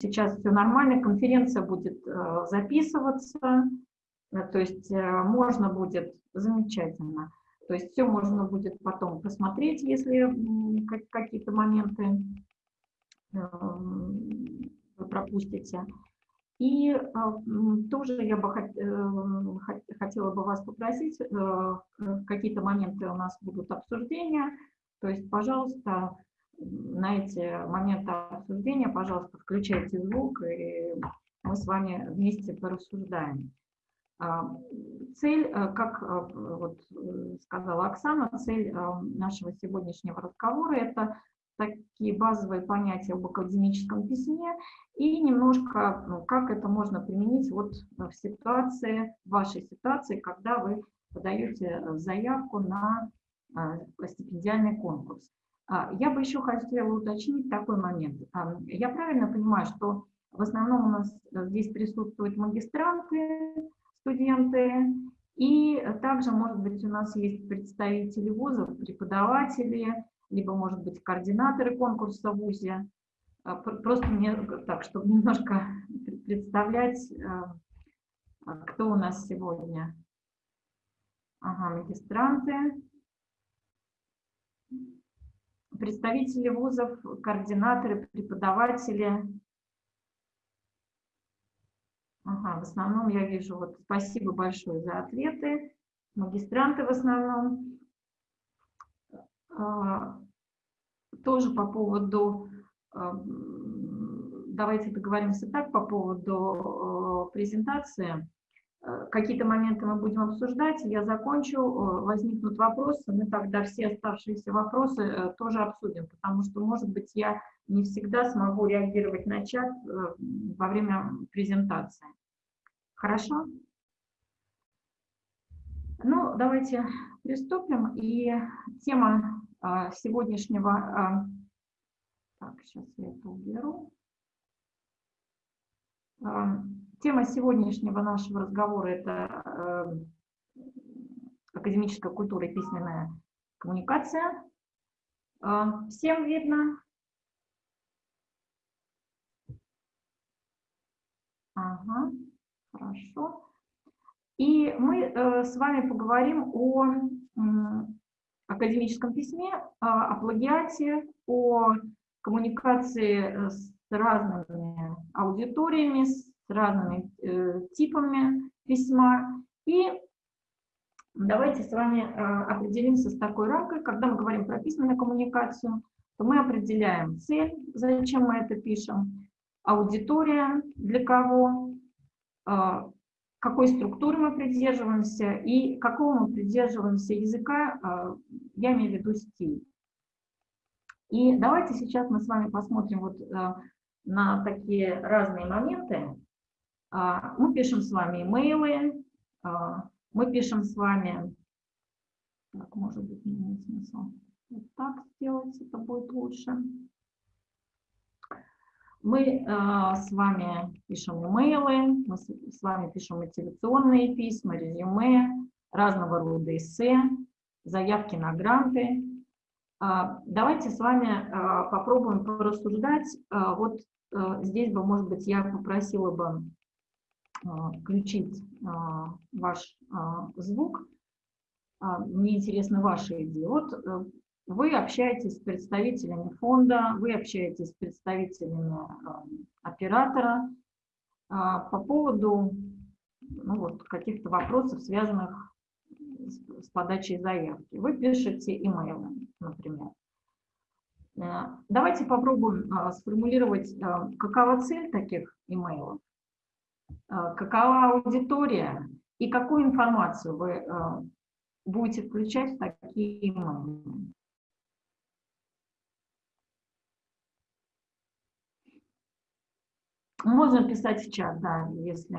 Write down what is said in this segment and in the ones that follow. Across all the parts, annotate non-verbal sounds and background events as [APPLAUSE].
сейчас все нормально, конференция будет э, записываться, э, то есть э, можно будет, замечательно, то есть все можно будет потом посмотреть, если какие-то моменты вы пропустите. И тоже я бы хотела бы вас попросить, какие-то моменты у нас будут обсуждения, то есть, пожалуйста, на эти моменты обсуждения, пожалуйста, включайте звук, и мы с вами вместе порассуждаем. А, цель, э, как э, вот э, сказала Оксана, цель нашего сегодняшнего разговора – это такие базовые понятия об академическом письме и немножко, ну, как это можно применить вот в ситуации, в вашей ситуации, когда вы подаете заявку на стипендиальный конкурс. А, я бы еще хотела уточнить такой момент. А, я правильно понимаю, что в основном у нас здесь присутствуют магистранты, студенты, и также, может быть, у нас есть представители вузов, преподаватели, либо, может быть, координаторы конкурса в ВУЗе. А, просто мне так, чтобы немножко [LAUGHS] представлять, кто у нас сегодня. Ага, магистранты представители вузов, координаторы, преподаватели. Ага, в основном я вижу, вот спасибо большое за ответы. Магистранты в основном. А, тоже по поводу, а, давайте договоримся так, по поводу а, презентации. Э, какие-то моменты мы будем обсуждать, я закончу, э, возникнут вопросы, мы тогда все оставшиеся вопросы э, тоже обсудим, потому что, может быть, я не всегда смогу реагировать на чат во время презентации. Хорошо? Ну, давайте приступим. И тема сегодняшнего... Так, сейчас я это уберу. Тема сегодняшнего нашего разговора – это э, академическая культура и письменная коммуникация. Э, всем видно? Ага, хорошо. И мы э, с вами поговорим о академическом письме, о плагиате, о коммуникации с разными аудиториями, с разными э, типами письма. И давайте с вами э, определимся с такой рамкой. Когда мы говорим про письменную коммуникацию, то мы определяем цель, зачем мы это пишем, аудитория, для кого, э, какой структуры мы придерживаемся и какого мы придерживаемся языка, э, я имею в виду стиль. И давайте сейчас мы с вами посмотрим вот э, на такие разные моменты. А, мы пишем с вами имейлы, а, мы пишем с вами, так, может быть, не имеет смысла вот так сделать, это будет лучше. Мы а, с вами пишем имейлы, мы с вами пишем мотивационные письма, резюме, разного рода эссе, заявки на гранты. Давайте с вами попробуем порассуждать. Вот здесь бы, может быть, я попросила бы включить а, ваш а, звук. Мне интересны ваши идеи. Вот э, вы общаетесь с представителями фонда, вы общаетесь с представителями оператора по поводу ну, вот, каких-то вопросов, связанных с, с подачей заявки. Вы пишете имейлы, например. Э, давайте попробуем сформулировать, какова цель таких имейлов. Э, какова аудитория и какую информацию вы э, будете включать в такие имейлы. Можно писать в чат, да, если...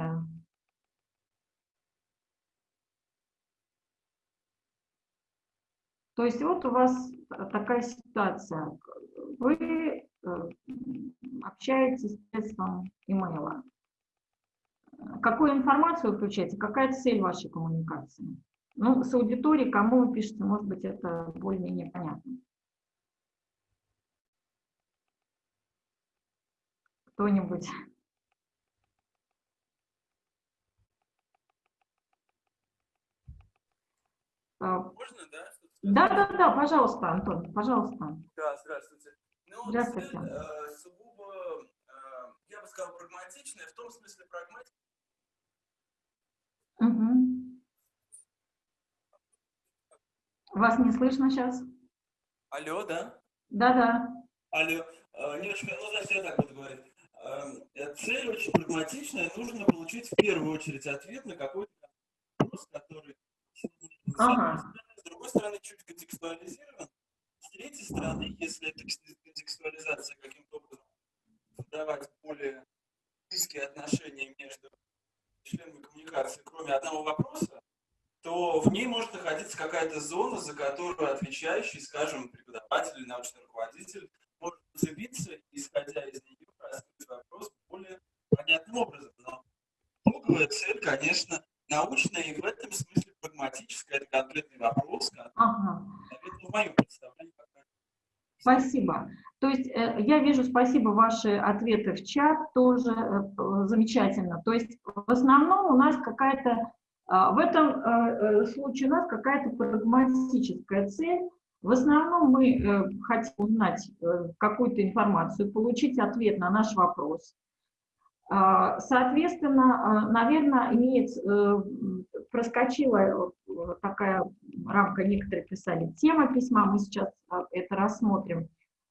То есть вот у вас такая ситуация. Вы э, общаетесь посредством имейла. Какую информацию вы включаете, какая цель вашей коммуникации? Ну, с аудиторией, кому вы пишете, может быть, это более-менее понятно. кто-нибудь? А, Можно, да? Да, да, да, пожалуйста, Антон, пожалуйста. Да, здравствуйте. Ну, Здравствуйте. цель, э, сугубо, э, я бы сказал, прагматичная, в том смысле прагматичная, Мгм. Вас не слышно сейчас? Алло, да? Да-да. Алло. Э, Не очень, ну, значит, я так буду говорить. Э, Цель очень прагматичная. Нужно получить в первую очередь ответ на какой-то вопрос, который Ага. с другой стороны чуть контекстуализирован. С третьей стороны, если эта контекстуализация каким-то образом создавать более близкие отношения между членами коммуникации, кроме одного вопроса, то в ней может находиться какая-то зона, за которую отвечающий, скажем, преподаватель или научный руководитель может зацепиться, исходя из нее, раскрыть вопрос более понятным образом. Но итоговая цель, конечно, научная и в этом смысле прагматическая. Это конкретный вопрос, который, Ага. наверное, в моем представлении Спасибо. То есть э, я вижу, спасибо, ваши ответы в чат тоже э, замечательно. То есть в основном у нас какая-то, а, в этом э, случае у нас какая-то прагматическая цель. В основном мы хотим узнать какую-то информацию, получить ответ на наш вопрос. А, Соответственно, наверное, имеет, проскочила э, такая рамка, некоторые писали, тема письма, мы сейчас а, это рассмотрим.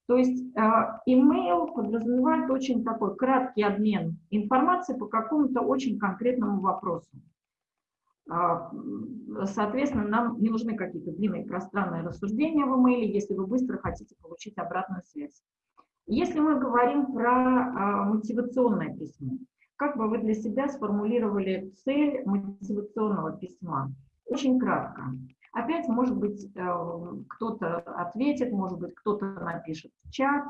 То есть а, email подразумевает очень такой краткий обмен информацией по какому-то очень конкретному вопросу. А, Соответственно, нам не нужны какие-то длинные пространные рассуждения в email, если вы быстро хотите получить обратную связь. Если мы говорим про мотивационное письмо, как бы вы для себя сформулировали цель мотивационного письма? Очень кратко. Опять, может быть, э, кто-то ответит, может быть, кто-то напишет в чат.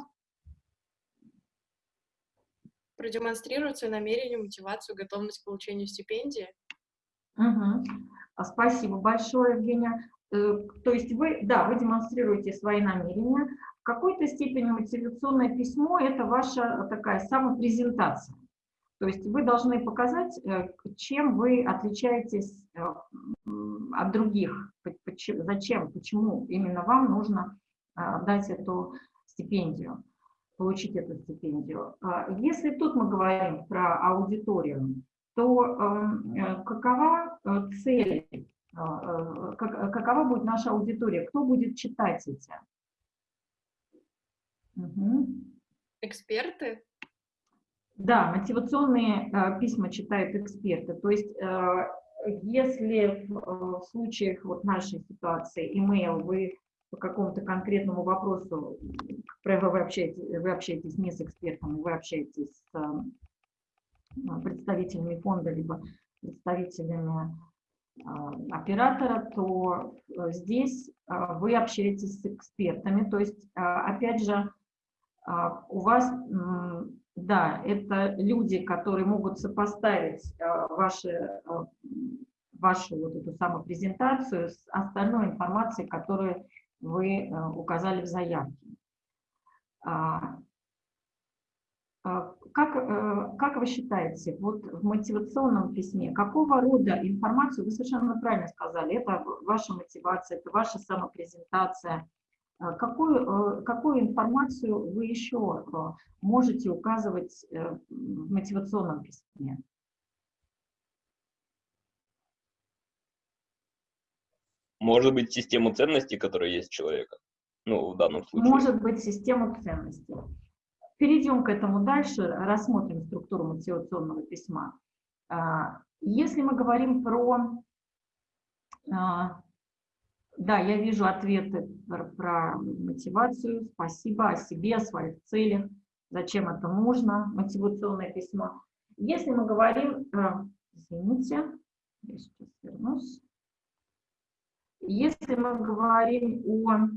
продемонстрировать свое намерение, мотивацию, готовность к получению стипендии. А, Спасибо большое, Евгения. Э, То есть вы, да, вы демонстрируете свои намерения. В какой-то степени мотивационное письмо – это ваша такая самопрезентация. То есть вы должны показать, э, чем вы отличаетесь э, от других, зачем, почему именно вам нужно а, дать эту стипендию, получить эту стипендию. А, Если тут мы говорим про аудиторию, то эм, э, какова цель, как- какова будет наша аудитория, кто будет читать эти? Мгм. Эксперты, Да, мотивационные э, письма читают эксперты. То есть, э, если в, э, в случаях вот нашей ситуации email вы по какому-то конкретному вопросу, как вы общаетесь, вы общаетесь не с экспертом, вы общаетесь с э, представителями фонда, либо представителями э, оператора, то э, здесь э, вы общаетесь с экспертами. То есть, э, опять же, а, у вас, да, это люди, которые могут сопоставить а, ваши, м, вашу вот эту самопрезентацию с остальной информацией, которую вы э, указали в заявке. А, а, Как, э, как вы считаете, вот в мотивационном письме, какого рода информацию, вы совершенно правильно сказали, это ваша мотивация, это ваша самопрезентация, Какую, э, какую информацию вы еще э, можете указывать э, в мотивационном письме? Может быть, систему ценностей, которая есть у человека. Ну, в данном случае. Может быть, систему ценностей. Перейдем к этому дальше, рассмотрим структуру мотивационного письма. Если мы говорим про... Да, я вижу ответы про, про мотивацию. Спасибо о себе, о своих целях. Зачем это нужно, мотивационное письмо. Если мы говорим... э, Извините, я сейчас вернусь. Если мы говорим о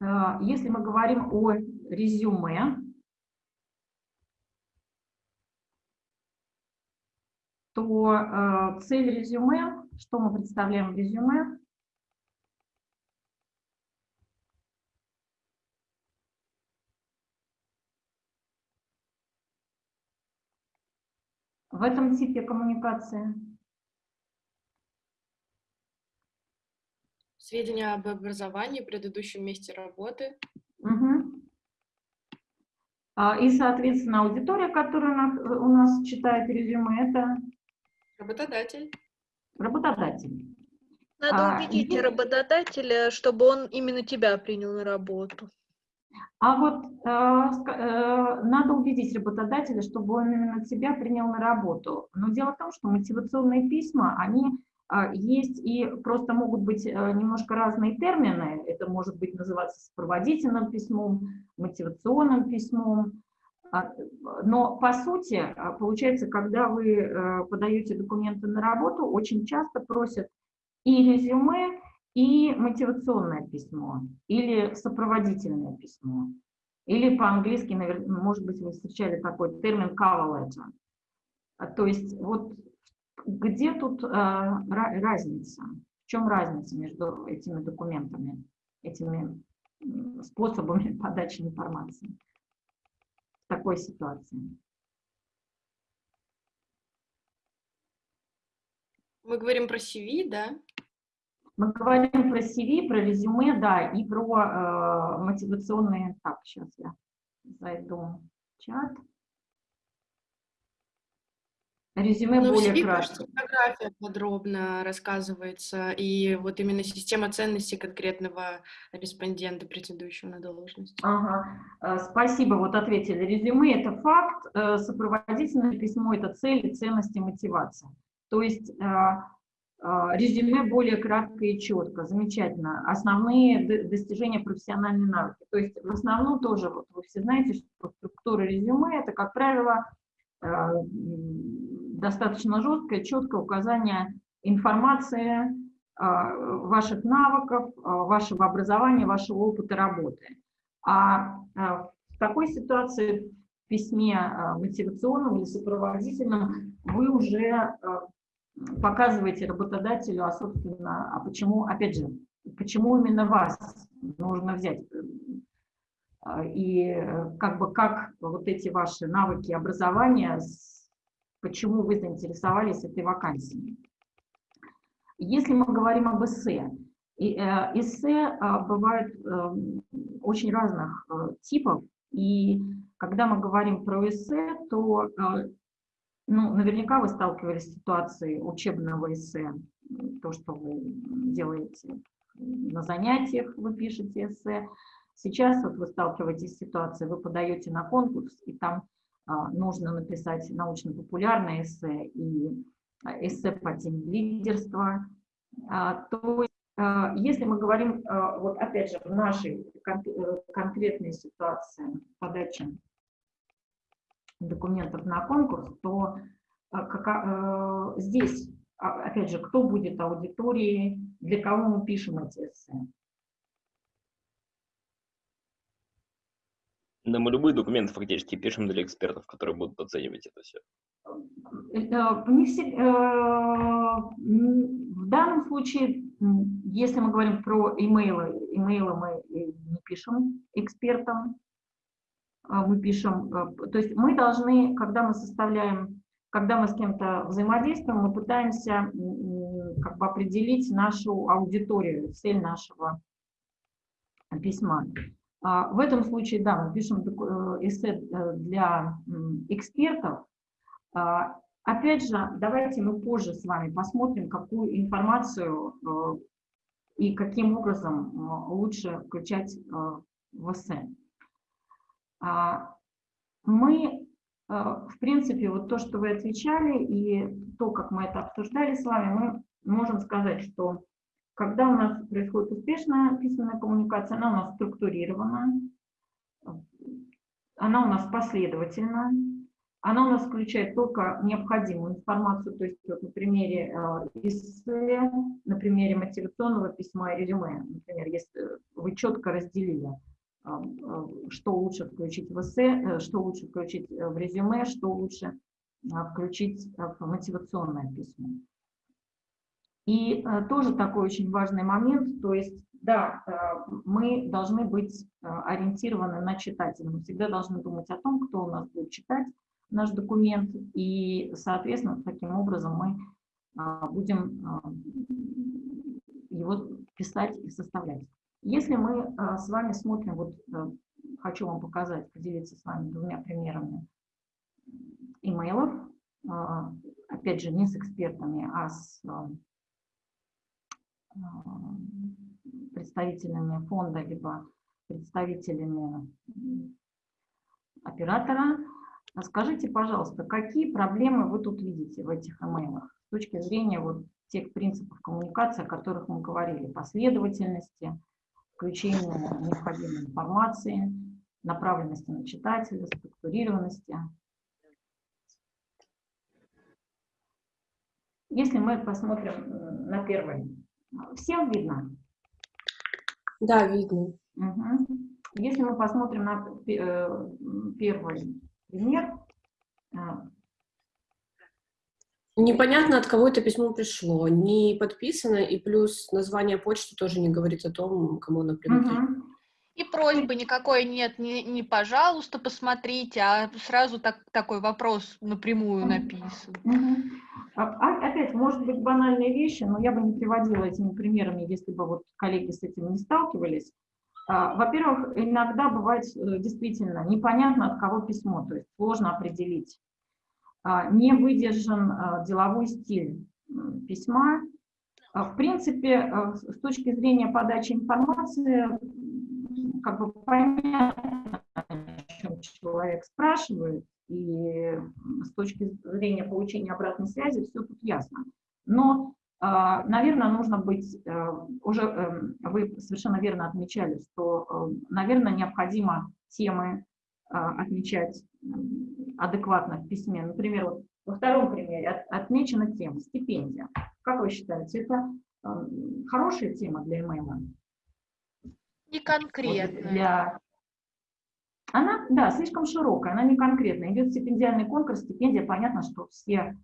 Э, Если мы говорим о резюме, то э, цель резюме, что мы представляем в резюме, в этом типе коммуникации? Сведения об образовании, предыдущем месте работы. Угу. И, соответственно, аудитория, которая у нас читает резюме, это Работодатель. Работодатель. Надо убедить и... работодателя, чтобы он именно тебя принял на работу. А вот э, э, надо убедить работодателя, чтобы он именно тебя принял на работу. Но дело в том, что мотивационные письма, они э, есть и просто могут быть э, немножко разные термины. Это может быть называться сопроводительным письмом, мотивационным письмом. А, но по сути, а, получается, когда вы э, подаете документы на работу, очень часто просят и резюме, и мотивационное письмо, или сопроводительное письмо. Или по-английски, может быть, вы встречали такой термин cover letter. А, то есть вот где тут э, разница? В чем разница между этими документами, этими способами [LAUGHS] подачи информации в такой ситуации? Мы говорим про CV, да? Мы говорим про CV, про резюме, да, и про э, мотивационные... Так, сейчас я зайду в чат. Резюме ну, более краткое. фотография подробно рассказывается, и вот именно система ценностей конкретного респондента, претендующего на должность. Ага, э, спасибо, вот ответили. Резюме – это факт, э, сопроводительное письмо – это цель, ценности, мотивация. То есть э, резюме более кратко и четко, замечательно. Основные достижения профессиональной навыки. То есть в основном тоже, вот вы все знаете, что структура резюме – это, как правило, достаточно жесткое, четкое указание информации, а, ваших навыков, вашего образования, вашего опыта работы. А в такой ситуации в письме мотивационном или сопроводительном вы уже показываете работодателю, а, собственно, а почему, опять же, почему именно вас нужно взять? А, и как бы как вот эти ваши навыки образования, почему вы заинтересовались этой вакансией? Если мы говорим об эссе, э, эссе а, бывают эм, очень разных э, типов, и когда мы говорим про эссе, то э, ну, наверняка вы сталкивались с ситуацией учебного эссе, то, что вы делаете на занятиях, вы пишете эссе. Сейчас вот вы сталкиваетесь с ситуацией, вы подаете на конкурс, и там нужно написать научно-популярное эссе и а, эссе по теме лидерства. А, то есть, а, если мы говорим, а, вот опять же, в нашей кон конкретной ситуации подачи документов на конкурс, то а, а, здесь, а, опять же, кто будет аудиторией, для кого мы пишем эти эссе. Да, мы любые документы фактически пишем для экспертов, которые будут оценивать это все. Не все, в данном случае, если мы говорим про имейлы, имейлы мы не пишем экспертам, мы пишем, э, то есть мы должны, когда мы составляем, когда мы с кем-то взаимодействуем, мы пытаемся как бы определить нашу аудиторию, цель нашего письма. А, в этом случае, да, мы пишем э, эссе э, для экспертов. А, опять же, давайте мы позже с вами посмотрим, какую информацию и каким образом лучше включать в эссе. А, мы, в принципе, вот то, что вы отвечали, и то, как мы это обсуждали с вами, мы можем сказать, что когда у нас происходит успешная письменная коммуникация, она у нас структурирована, она у нас последовательна, она у нас включает только необходимую информацию, то есть вот на примере эссе, на примере мотивационного письма и резюме, например, если вы четко разделили а, что лучше включить в эссе, э, что лучше включить э, в резюме, что лучше включить в мотивационное письмо. И э, тоже такой очень важный момент, то есть, да, мы должны быть ориентированы на читателя, мы всегда должны думать о том, кто у нас будет читать, наш документ, и, соответственно, таким образом мы будем его писать и составлять. Если мы с вами смотрим, вот э, хочу вам показать, поделиться с вами двумя примерами имейлов, опять же, не с экспертами, а с представителями фонда, либо представителями оператора. Скажите, пожалуйста, какие проблемы вы тут видите в этих имейлах с точки зрения вот тех принципов коммуникации, о которых мы говорили, последовательности, включения необходимой информации, направленности на читателя, структурированности. Если мы посмотрим на первый, всем видно? Да, видно. Угу. Если мы посмотрим на э, первый пример. Э, Непонятно, от кого это письмо пришло, не подписано, и плюс название почты тоже не говорит о том, кому оно принадлежит. Угу. И просьбы никакой нет, не, не пожалуйста, посмотрите, а сразу так, такой вопрос напрямую написан. Угу. А, опять, может быть, банальные вещи, но я бы не приводила этими примерами, если бы вот коллеги с этим не сталкивались. А, во-первых, иногда бывает э, действительно непонятно, от кого письмо, то есть сложно определить. А, не выдержан а, деловой стиль письма. В принципе, с точки зрения подачи информации, как бы понятно, о чем человек спрашивает, и с точки зрения получения обратной связи все тут ясно. Но а, наверное, нужно быть, э, уже эм, вы совершенно верно отмечали, что, э, наверное, необходимо темы а, отмечать адекватно в письме. Например, вот во втором примере отмечена тема стипендия. Как вы считаете, это эм, хорошая тема для имейла? Не конкретная. Вот для... Она, да, слишком широкая, она не конкретная. Идет стипендиальный конкурс, стипендия, понятно, что все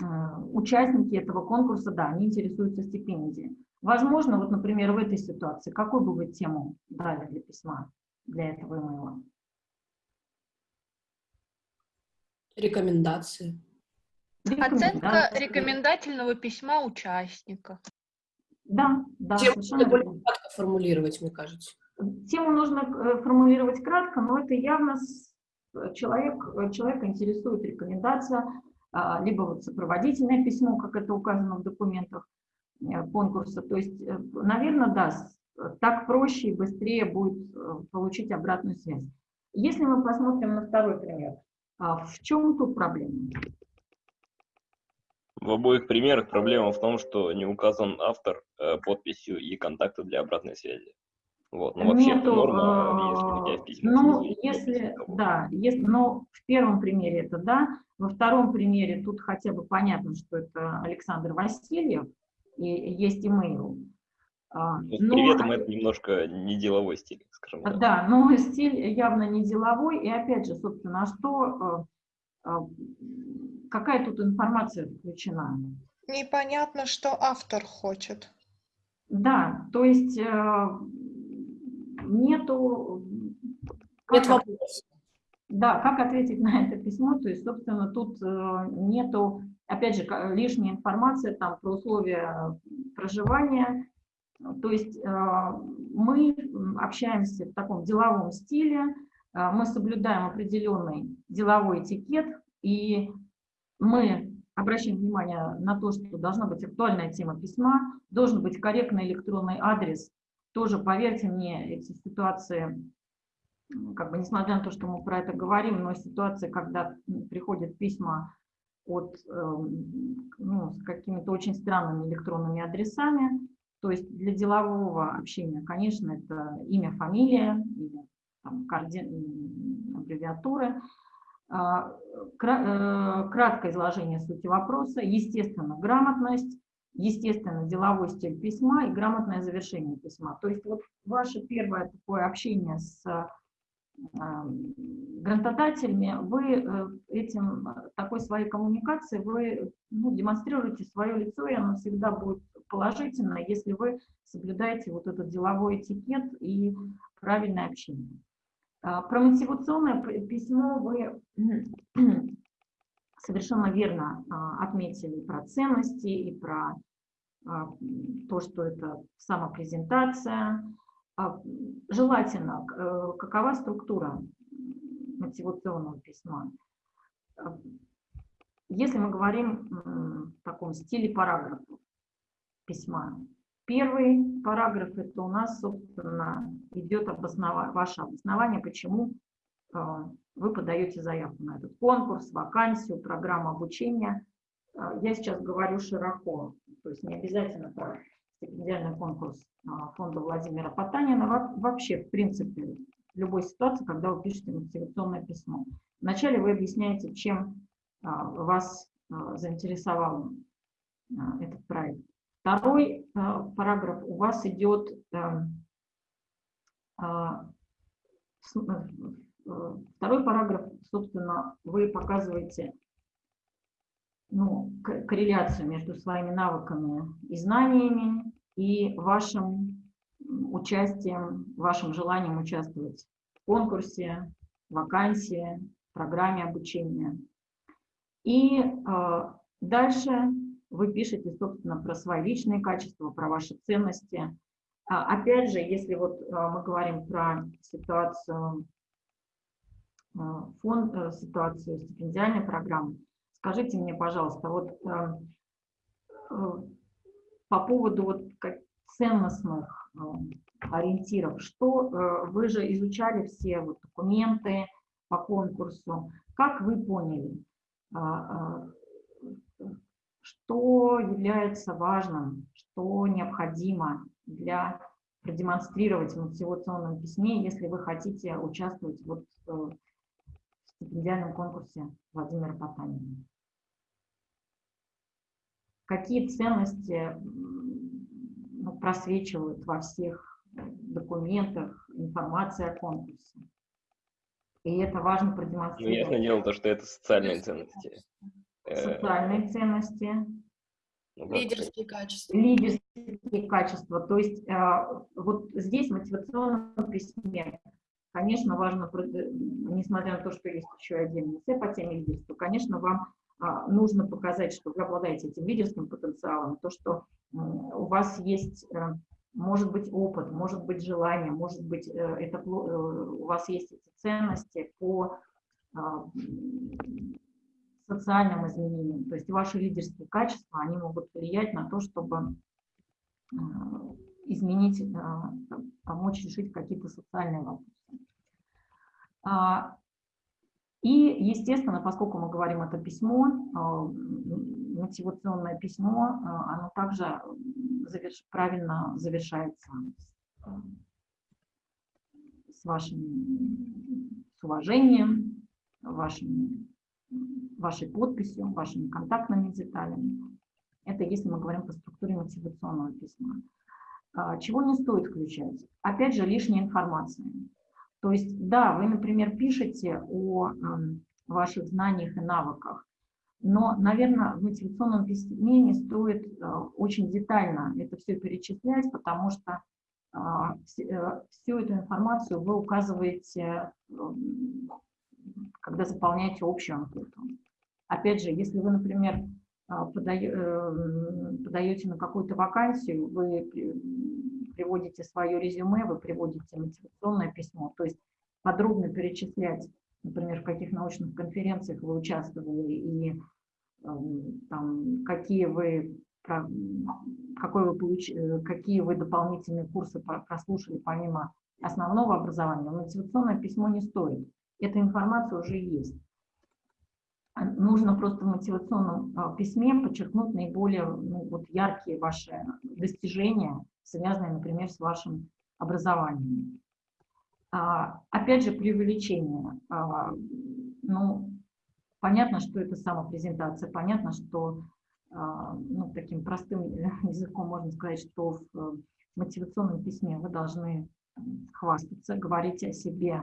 Э, участники этого конкурса, да, они интересуются стипендией. Возможно, вот, например, в этой ситуации, какую бы вы тему дали для письма, для этого имейла? Рекомендации. Оценка рекомендательного письма участника. Да, да, Тему совершенно более верно. кратко формулировать, мне кажется. Тему нужно э, формулировать кратко, но это явно человек, человека интересует рекомендация, а, либо вот сопроводительное письмо, как это указано в документах э, конкурса. То есть, э, наверное, да, так проще и быстрее будет э, получить обратную связь. Если мы посмотрим на второй пример, а, в чем тут проблема? В обоих примерах проблема в том, что не указан автор подписью и контакты для обратной связи. Вот. Ну, вообще, Нету, норма, если у тебя в письме ну, если, да, если, но в первом примере это да, во втором примере тут хотя бы понятно, что это Александр Васильев, и есть имейл. А, Ну, с но- приветом это немножко не деловой стиль, скажем так. Да, но стиль явно не деловой, и опять же, собственно, а что, э, э, какая тут информация включена? Непонятно, что автор хочет. Да, то есть э, нету... Нет вопроса. Да, как ответить на это письмо, то есть, собственно, тут э, нету, опять же, лишняя информация там про условия проживания, то есть э, мы общаемся в таком деловом стиле, э, мы соблюдаем определенный деловой этикет, и мы обращаем внимание на то, что должна быть актуальная тема письма, должен быть корректный электронный адрес. Тоже, поверьте мне, эти ситуации как бы несмотря на то, что мы про это говорим, но ситуация, когда приходят письма от, эм, ну, с какими-то очень странными электронными адресами, то есть для делового общения, конечно, это имя, фамилия, или там, коорди- м, краткое изложение сути вопроса, естественно, грамотность, естественно, деловой стиль письма и грамотное завершение письма. То есть вот ваше первое такое общение с а, грантодателями, вы э, этим, э, такой своей коммуникацией, вы ну, демонстрируете свое лицо, и оно всегда будет положительно, если вы соблюдаете вот этот деловой этикет и правильное общение. А, Про мотивационное письмо вы [CLEARS THROAT] совершенно верно а, отметили про ценности и про а, то, что это самопрезентация. Желательно, э, какова структура мотивационного письма? Если мы говорим в таком стиле параграфов письма, первый параграф это у нас, собственно, идет обоснова- ваше обоснование, почему э, вы подаете заявку на этот конкурс, вакансию, программу обучения. Э, Я сейчас говорю широко, то есть не обязательно про стипендиальный конкурс э, фонда Владимира Потанина, Во- вообще, в принципе, в любой ситуации, когда вы пишете мотивационное письмо. Вначале вы объясняете, чем вас заинтересовал этот проект. Второй э, параграф у вас идет э, э, второй параграф, собственно, вы показываете ну, корреляцию между своими навыками и знаниями и вашим участием, вашим желанием участвовать в конкурсе, вакансии, программе обучения. И э, дальше вы пишете, собственно, про свои личные качества, про ваши ценности. А, Опять же, если вот а, мы говорим про ситуацию а, фонд, э, ситуацию стипендиальной программы, скажите мне, пожалуйста, вот э, э, по поводу вот ценностных э, ориентиров, что э, вы же изучали все вот документы по конкурсу, как вы поняли, что является важным, что необходимо для продемонстрировать в мотивационном письме, если вы хотите участвовать вот э, в стипендиальном конкурсе Владимира Потанина. Какие ценности ну, просвечивают во всех документах, информации о конкурсе? И это важно Ну, продемонстрировать. ясное дело, то, что это социальные ценности. Э, Социальные ценности, ну, Лидерские качества. лидерские качества. То есть а, вот здесь в мотивационном письме, конечно, важно, прод- несмотря на то, что есть еще отдельный эссе по теме лидерства, конечно, вам нужно показать, что вы обладаете этим лидерским потенциалом, то, что у вас есть, э, может быть, опыт, может быть, желание, может быть, э, это, э, у вас есть эти ценности по социальным изменениям. То есть ваши лидерские качества, они могут влиять на то, чтобы э, изменить, э, помочь решить какие-то социальные вопросы. А, И, естественно, поскольку мы говорим это письмо, э, мотивационное письмо, оно также заверш- правильно завершается с вашим с уважением, вашим, вашей подписью, вашими контактными деталями. Это если мы говорим по структуре мотивационного письма. А, Чего не стоит включать? Опять же, лишняя информация. То есть, да, вы, например, пишете о ваших знаниях и навыках, но, наверное, в мотивационном письме не стоит э, очень детально это все перечислять, потому что а, э, всю эту информацию вы указываете, когда заполняете общую анкету. Опять же, если вы, например, а, подае- эм, подаете на какую-то вакансию, вы при- приводите свое резюме, вы приводите мотивационное письмо, то есть подробно перечислять, например, в каких научных конференциях вы участвовали и эм, там, какие вы какой вы получ- э, какие вы дополнительные курсы про- прослушали помимо основного образования, мотивационное письмо не стоит. Эта информация уже есть. А Нужно просто в мотивационном а, письме подчеркнуть наиболее ну, вот яркие ваши достижения, связанные, например, с вашим образованием. А, Опять же, преувеличение. А, Ну, понятно, что это самопрезентация, понятно, что а, ну, таким простым [LAUGHS] языком можно сказать, что в э, мотивационном письме вы должны хвастаться, говорить о себе,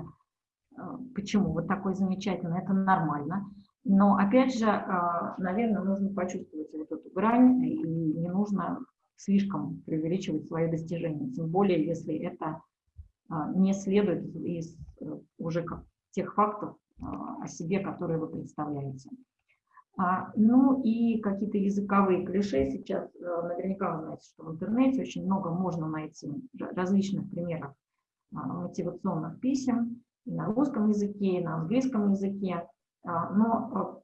почему вы такой замечательный, это нормально. Но опять же, а, наверное, нужно почувствовать вот эту грань, и не нужно слишком преувеличивать свои достижения, тем более, если это а, не следует из э, уже как тех фактов а, о себе, которые вы представляете. А, ну и какие-то языковые клише. Сейчас а, наверняка вы знаете, что в интернете очень много можно найти различных примеров а, мотивационных писем и на русском языке, и на английском языке. А, но а,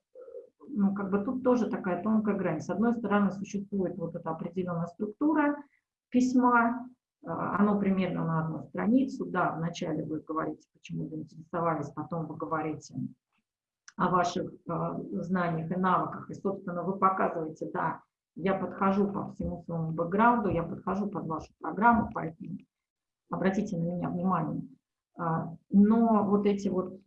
ну, как бы тут тоже такая тонкая грань. С одной стороны, существует вот эта определенная структура письма, а, оно примерно на одну страницу, да, вначале вы говорите, почему вы интересовались, потом вы говорите о ваших знаниях и навыках, и, собственно, вы показываете, да, я подхожу по всему своему бэкграунду, я подхожу под вашу программу, поэтому обратите на меня внимание. Но вот эти вот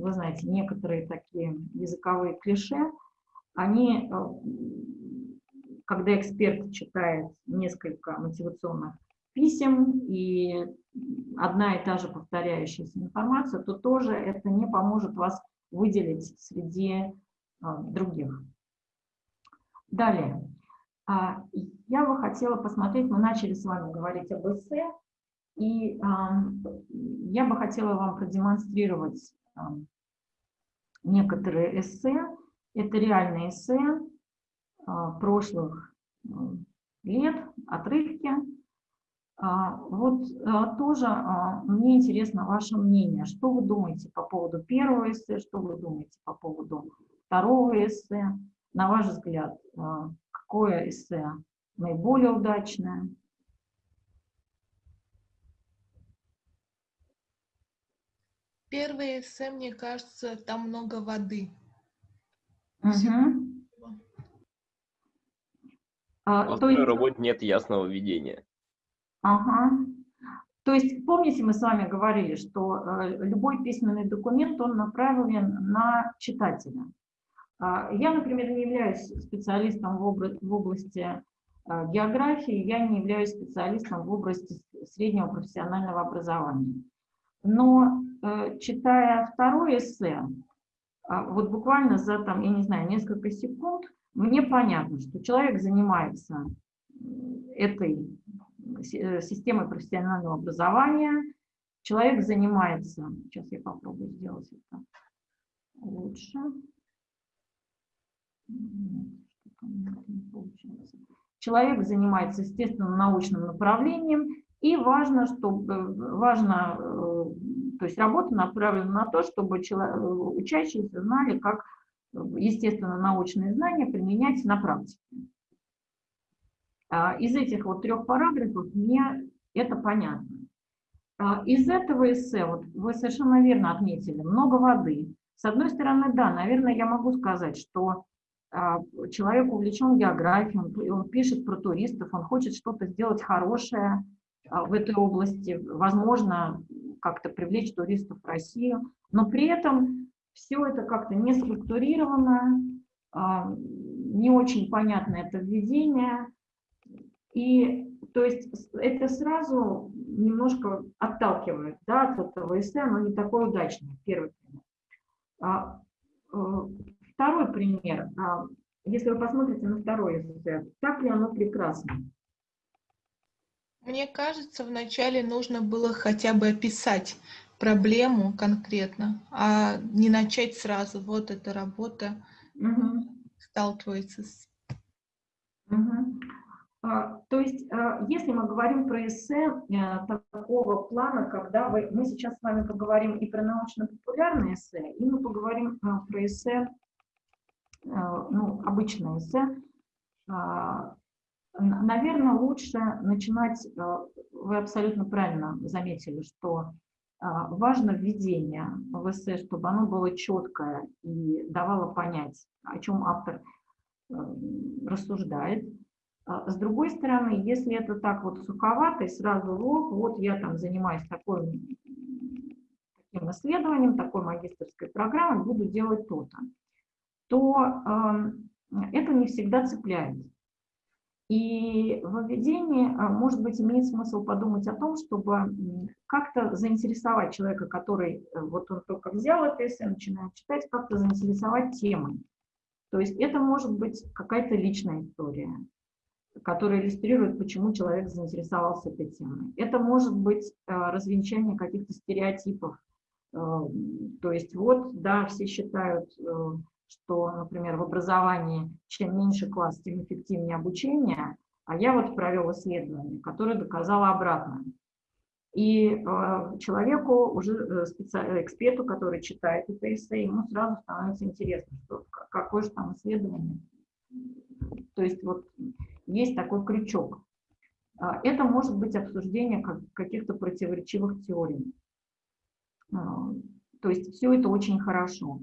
вы знаете, некоторые такие языковые клише, они, э, когда эксперт читает несколько мотивационных писем и одна и та же повторяющаяся информация, то тоже это не поможет вас выделить среди э, других. Далее. А, я бы хотела посмотреть, мы начали с вами говорить об эссе, и я бы хотела вам продемонстрировать некоторые эссе. Это реальные эссе а, прошлых лет, отрывки. А, вот а, тоже мне интересно ваше мнение. Что вы думаете по поводу первого эссе, что вы думаете по поводу второго эссе? На ваш взгляд, какое эссе наиболее удачное? Первое эссе, мне кажется, там много воды. Угу. А, то есть... работе нет ясного видения. Ага. То есть, помните, мы с вами говорили, что э, любой письменный документ, он направлен на читателя. Э, я, например, не являюсь специалистом в, обла в области э, географии, я не являюсь специалистом в области среднего профессионального образования. Но читая второе эссе, а, вот буквально за, там, я не знаю, несколько секунд, мне понятно, что человек занимается этой э, системой профессионального образования, человек занимается, сейчас я попробую сделать это лучше, человек занимается, естественно, научным направлением, и важно, чтобы, важно то есть работа направлена на то, чтобы человек, учащиеся знали, как естественно научные знания применять на практике. А, из этих вот трех параграфов мне это понятно. А, из этого эссе, вот вы совершенно верно отметили, много воды. С одной стороны, да, наверное, я могу сказать, что а, человек увлечен географией, он, он пишет про туристов, он хочет что-то сделать хорошее в этой области, возможно, как-то привлечь туристов в Россию, но при этом все это как-то не структурировано, а, не очень понятно это введение, и то есть это сразу немножко отталкивает да, от этого эссе, оно не такое удачное, первый пример. А, э, второй пример, а, если вы посмотрите на второй эссе, так ли оно прекрасно? Мне кажется, вначале нужно было хотя бы описать проблему конкретно, а не начать сразу. Вот эта работа угу. сталкивается с... Угу. То есть, а, если мы говорим про эссе а, такого плана, когда вы, мы сейчас с вами поговорим и про научно-популярное эссе, и мы поговорим а, про эссе, а, ну, обычное эссе, Наверное, лучше начинать, э, вы абсолютно правильно заметили, что э, важно введение в эссе, чтобы оно было четкое и давало понять, о чем автор э, рассуждает. А с другой стороны, если это так вот суховато и сразу лоб, вот я там занимаюсь такой, таким исследованием, такой магистрской программой, буду делать то-то, то э, это не всегда цепляет. И в введении, а, может быть, имеет смысл подумать о том, чтобы как-то заинтересовать человека, который, э, вот он только взял это эссе, начинает читать, как-то заинтересовать темой. То есть это может быть какая-то личная история. который иллюстрирует, почему человек заинтересовался этой темой. Это может быть развенчание каких-то стереотипов. То есть вот, да, все считают, что, например, в образовании чем меньше класс, тем эффективнее обучение, а я вот провел исследование, которое доказало обратное. И э, человеку, уже э, специ... эксперту, который читает это эссе, ему сразу становится интересно, что, какое же там исследование. То есть вот есть такой крючок. А, это может быть обсуждение каких-то противоречивых теорий. А, то есть все это очень хорошо.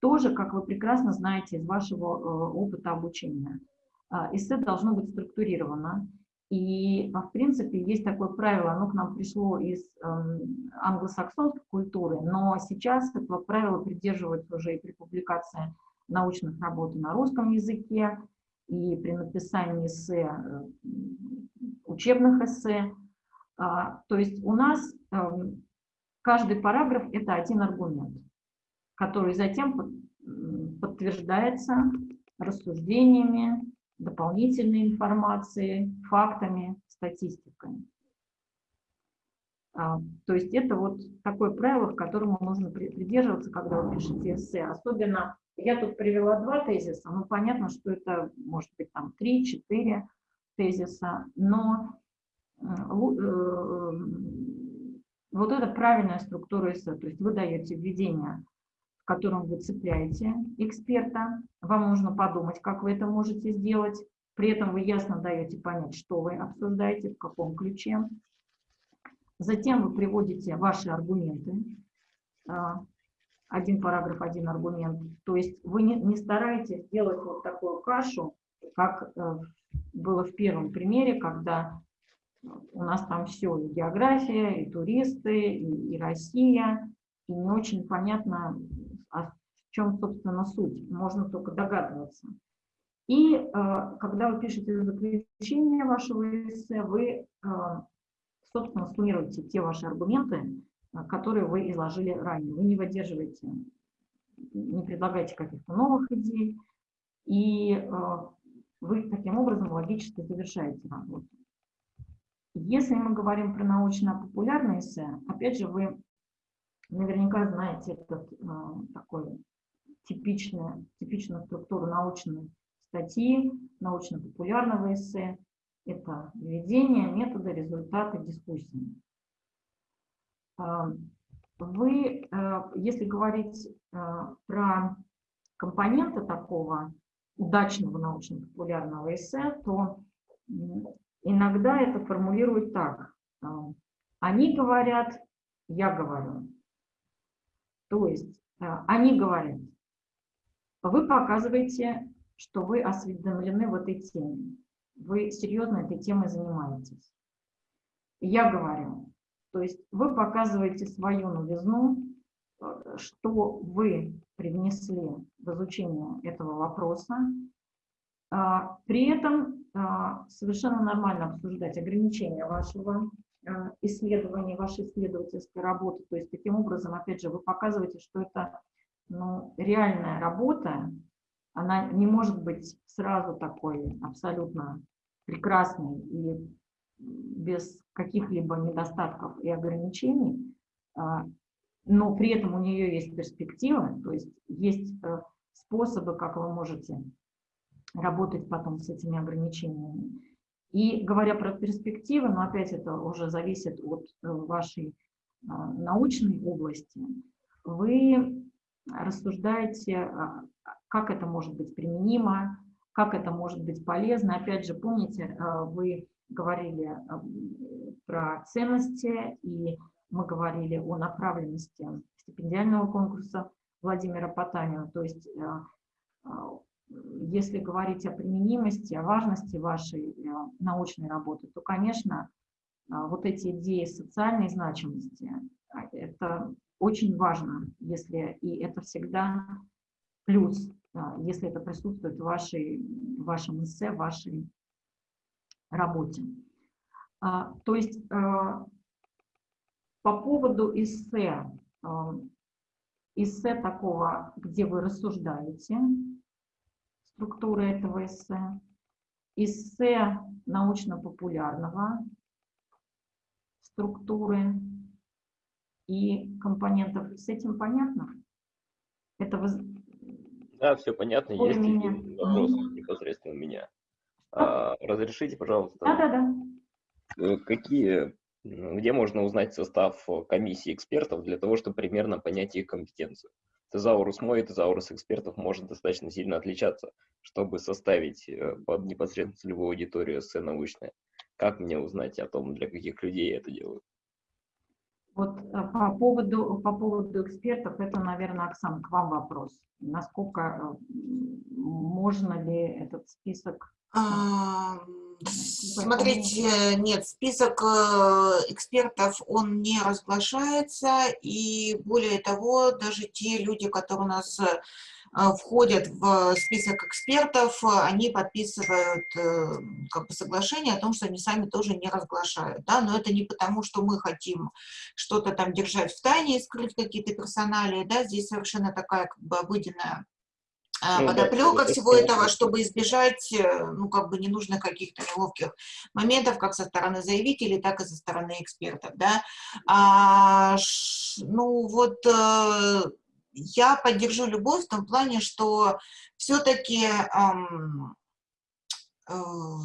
Тоже, как вы прекрасно знаете из вашего э, опыта обучения, а, эссе должно быть структурировано, и, в принципе, есть такое правило, оно к нам пришло из э, англосаксонской культуры, но сейчас этого правила придерживаются уже и при публикации научных работ на русском языке, и при написании эссе, э, учебных эссе. А, то есть у нас э, каждый параграф – это один аргумент, который затем подтверждается рассуждениями, дополнительной информацией, фактами, статистикой. А, то есть это вот такое правило, к которому нужно придерживаться, когда вы пишете эссе. Особенно, я тут привела два тезиса, ну понятно, что это может быть там три-четыре тезиса, но э, вот это правильная структура эссе, то есть вы даете введение котором вы цепляете эксперта. Вам нужно подумать, как вы это можете сделать. При этом вы ясно даете понять, что вы обсуждаете, в каком ключе. Затем вы приводите ваши аргументы. А, один параграф, один аргумент. То есть вы не, не стараетесь делать вот такую кашу, как э, было в первом примере, когда у нас там все, и география, и туристы, и, и Россия, и не очень понятно, а в чем, собственно, суть, можно только догадываться. И э, когда вы пишете заключение вашего эссе, вы, э, собственно, суммируете те ваши аргументы, которые вы изложили ранее. Вы не выдерживаете, не предлагаете каких-то новых идей, и э, вы таким образом логически завершаете работу. Если мы говорим про научно-популярное эссе, опять же, вы Наверняка знаете этот, а, такой типичную, типичную структуру научной статьи, научно-популярного эссе. Это введение, методы, результаты, дискуссии. А, вы, а, если говорить про компоненты такого удачного научно-популярного эссе, то иногда это формулируют так. Они говорят, я говорю. То есть э, они говорят, вы показываете, что вы осведомлены в этой теме, вы серьезно этой темой занимаетесь. Я говорю, то есть вы показываете свою новизну, э, что вы привнесли в изучение этого вопроса. А, при этом а, совершенно нормально обсуждать ограничения вашего Э, исследований, вашей исследовательской работы. То есть таким образом, опять же, вы показываете, что это ну, реальная работа, она не может быть сразу такой абсолютно прекрасной и без каких-либо недостатков и ограничений, а, но при этом у нее есть перспектива, то есть есть э, способы, как вы можете работать потом с этими ограничениями. И говоря про перспективы, но опять это уже зависит от э, вашей а, научной области, вы рассуждаете, а, как это может быть применимо, как это может быть полезно. Опять же, помните, а, вы говорили про ценности, и мы говорили о направленности стипендиального конкурса Владимира Потанина. То есть если говорить о применимости, о важности вашей э, научной работы, то, конечно, э, вот эти идеи социальной значимости, а, это очень важно, если и это всегда плюс, э, если это присутствует в, вашей, в вашем эссе, в вашей работе. А, то есть по поводу эссе, эссе такого, где вы рассуждаете, структуры этого эссе. эссе научно-популярного структуры и компонентов. С этим понятно? Это воз... Да, все понятно. Ой, Есть меня. вопрос непосредственно у меня. А, разрешите, пожалуйста, Да-да-да. э, какие, м, где можно узнать состав комиссии экспертов для того, чтобы примерно понять их компетенцию? Тезаурус мой и тезаурус экспертов может достаточно сильно отличаться, чтобы составить э, под непосредственно целевую аудиторию эссе научное. Как мне узнать о том, для каких людей я это делаю? Вот э, по поводу, по поводу экспертов, это, наверное, Оксана, к вам вопрос. Насколько э, можно ли этот список А, Смотрите, нет, список э, экспертов, он не разглашается, и более того, даже те люди, которые у нас э, входят в список экспертов, они подписывают э, как бы соглашение о том, что они сами тоже не разглашают, да, но это не потому, что мы хотим что-то там держать в тайне и скрыть какие-то персоналии, да, здесь совершенно такая как бы обыденная Ну да, подоплека всего этого, чтобы избежать, э, ну, как бы ненужных каких-то неловких моментов, как со стороны заявителей, так и со стороны экспертов, да. А, ш- ну, вот э, я поддержу любовь в том плане, что все-таки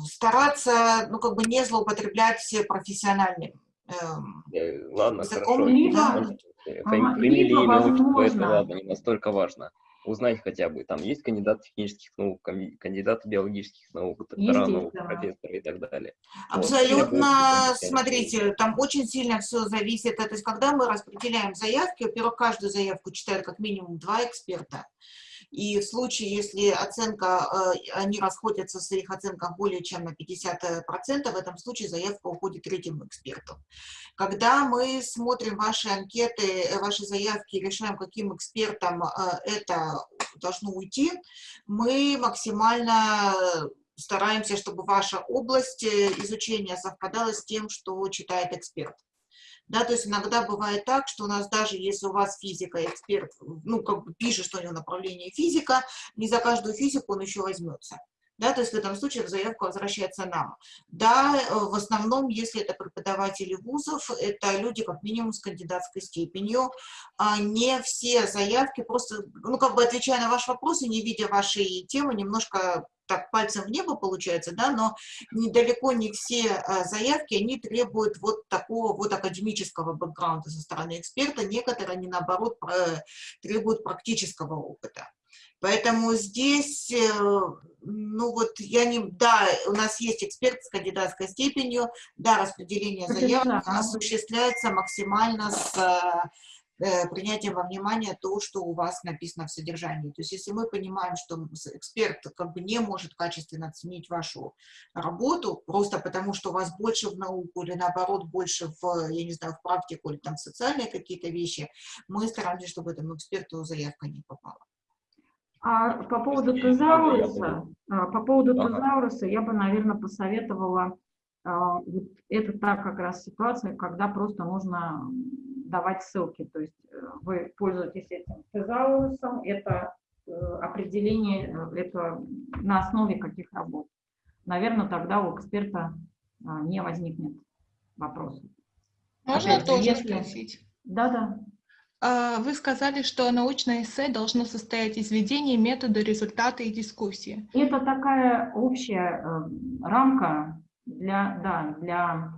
стараться, ну, как бы не злоупотреблять профессиональным эм, Э, Ладно, Языком хорошо. э, Ага, либо, отчество, это возможно. ладно, не настолько важно. Узнать хотя бы, там есть кандидат технических наук, кандидат биологических наук, доктора наук, Естественно. профессоры и так далее. Вот. Абсолютно, Требуется смотрите, там очень сильно все зависит. То есть, когда мы распределяем заявки, во-первых, каждую заявку читают как минимум два эксперта. И в случае, если оценка, э, они расходятся в своих оценках более чем на 50%, в этом случае заявка уходит третьему эксперту. Когда мы смотрим ваши анкеты, э, ваши заявки решаем, каким экспертам э, это должно уйти, мы максимально стараемся, чтобы ваша область изучения совпадала с тем, что читает эксперт. Да, то есть иногда бывает так, что у нас даже если у вас физика, эксперт, ну, как бы пишет, что у него направление физика, не за каждую физику он еще возьмется. Да, то есть в этом случае заявка возвращается нам. Да, э, в основном, если это преподаватели вузов, это люди как минимум с кандидатской степенью. А не все заявки, просто, ну, как бы отвечая на ваш вопрос и не видя вашей темы, немножко так пальцем в небо получается, да, но недалеко не все а, заявки, они требуют вот такого вот академического бэкграунда со стороны эксперта, некоторые, они наоборот, про- требуют практического опыта. Поэтому здесь, э, ну вот я не, да, у нас есть эксперт с кандидатской степенью, да, распределение заявок осуществляется максимально с э, принятием во внимание то, что у вас написано в содержании. То есть если мы понимаем, что эксперт как бы не может качественно оценить вашу работу, просто потому что у вас больше в науку или наоборот больше в, я не знаю, в практику или там в социальные какие-то вещи, мы стараемся, чтобы этому эксперту заявка не попала. А по поводу тезауруса, а, по поводу Ага. тезауруса я бы, наверное, посоветовала, а, вот это та как раз ситуация, когда просто нужно давать ссылки, то есть э, вы пользуетесь этим тезаурусом, это э, определение, э, это на основе каких работ. Наверное, тогда у эксперта а, не возникнет вопросов. Можно Опять же, тоже если- спросить? Да-да. А, Вы сказали, что научное эссе должно состоять из введения метода, результата и дискуссии. Это такая общая э, рамка для, да, для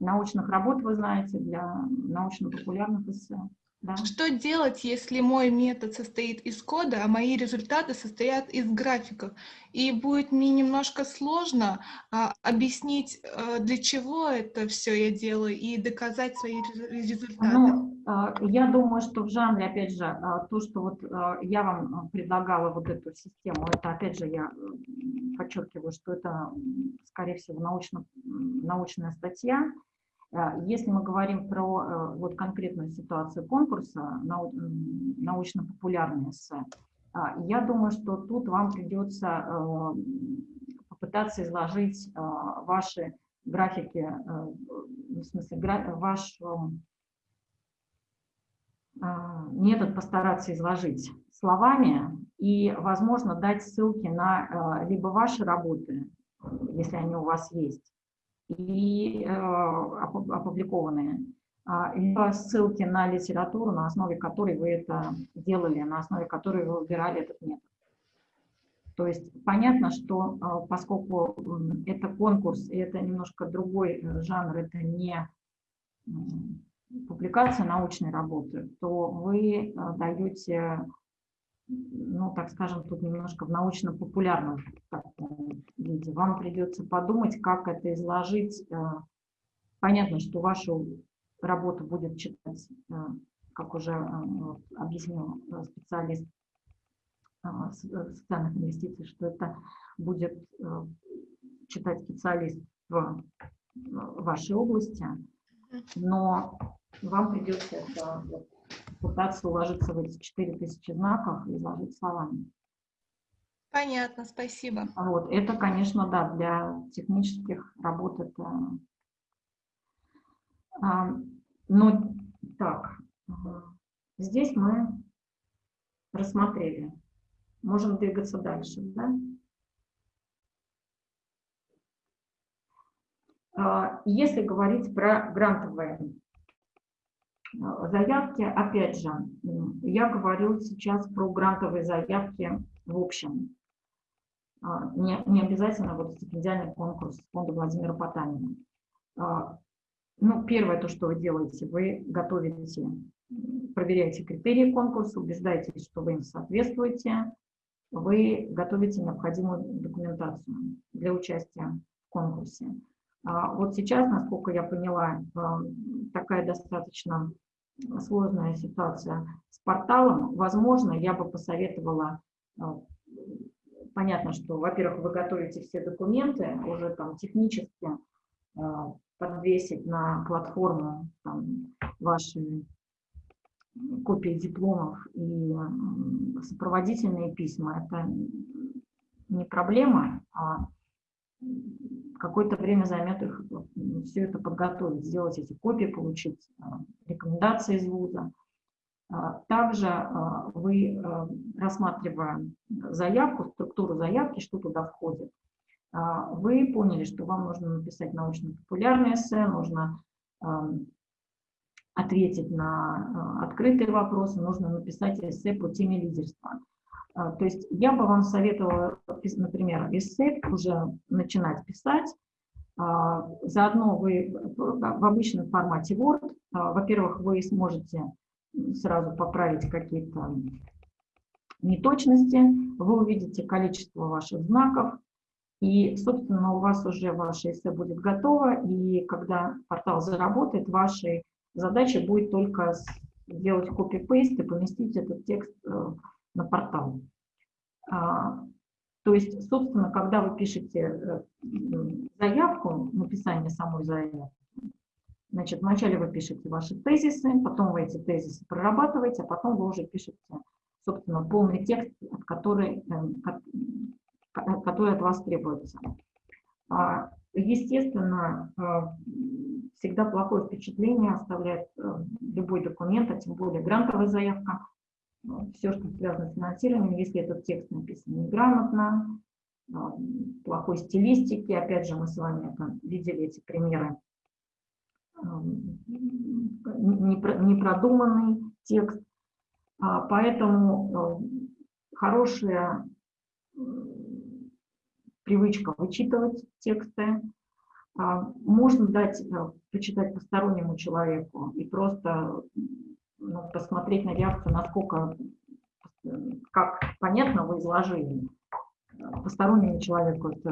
научных работ, вы знаете, для научно-популярных эссе. Да. Что делать, если мой метод состоит из кода, а мои результаты состоят из графиков? И будет мне немножко сложно а, объяснить, а, для чего это все я делаю, и доказать свои резу- результаты. Ну, а, я думаю, что в жанре, опять же, а, то, что вот а, я вам предлагала вот эту систему, это, опять же, я м, подчеркиваю, что это, скорее всего, научно, научная статья. А, Если мы говорим про э, вот конкретную ситуацию конкурса, нау- м, научно-популярные эссе, а, я думаю, что тут вам придется э, попытаться изложить э, ваши графики, в смысле, ваш метод постараться изложить словами и, возможно, дать ссылки на либо ваши работы, если они у вас есть, и опубликованные, а, либо ссылки на литературу, на основе которой вы это делали, на основе которой вы выбирали этот метод. То есть понятно, что а, поскольку это конкурс, и это немножко другой э, жанр, это не публикация научной работы, то вы а, даете, ну, так скажем, тут немножко в научно-популярном виде. Вам придется подумать, как это изложить. Э, понятно, что вашу работу будет читать, э, как уже объяснил специалист Э, социальных инвестиций, что это будет э, читать специалист в вашей области, но вам придется это пытаться уложиться в эти 4000 знаков и изложить словами. Понятно, спасибо. Вот, это, конечно, да, для технических работ это... А, ну, так, здесь мы рассмотрели можем двигаться дальше. Да? А, если говорить про грантовые а, заявки, опять же, я говорю сейчас про грантовые заявки в общем. А, не, не обязательно вот стипендиальный конкурс фонда Владимира Потанина. Ну, первое, то, что вы делаете, вы готовите, проверяете критерии конкурса, убеждаетесь, что вы им соответствуете, вы готовите необходимую документацию для участия в конкурсе. А вот сейчас, насколько я поняла, такая достаточно сложная ситуация с порталом. Возможно, я бы посоветовала, а, понятно, что, во-первых, вы готовите все документы, уже там технически а, подвесить на платформу там, ваши копии дипломов и сопроводительные письма, это не проблема, а какое-то время займет их все это подготовить, сделать эти копии, получить а, рекомендации из вуза. А, также а, вы, рассматривая заявку, структуру заявки, что туда входит, вы поняли, что вам нужно написать научно-популярное эссе, нужно ответить на открытые вопросы, нужно написать эссе по теме лидерства. Э, то есть я бы вам советовала, например, эссе уже начинать писать. Э, заодно вы в обычном формате Word, во-первых, вы сможете сразу поправить какие-то неточности, вы увидите количество ваших знаков, и, собственно, у вас уже ваше эссе будет готово, и когда портал заработает, ваши Задача будет только сделать копи-пейст и поместить этот текст э, на портал. А, то есть, собственно, когда вы пишете э, заявку, написание самой заявки, значит, вначале вы пишете ваши тезисы, потом вы эти тезисы прорабатываете, а потом вы уже пишете, собственно, полный текст, который, э, который от вас требуется. А, естественно, всегда плохое впечатление оставляет э, любой документ, а тем более грантовая заявка. Все, что связано с финансированием, если этот текст написан неграмотно, э, плохой стилистики, опять же, мы с вами видели эти примеры, э, непродуманный текст. А, поэтому хорошая привычка вычитывать тексты, а, можно дать э, почитать постороннему человеку и просто ну, посмотреть на реакцию, насколько, как понятно вы изложили. Постороннему человеку это,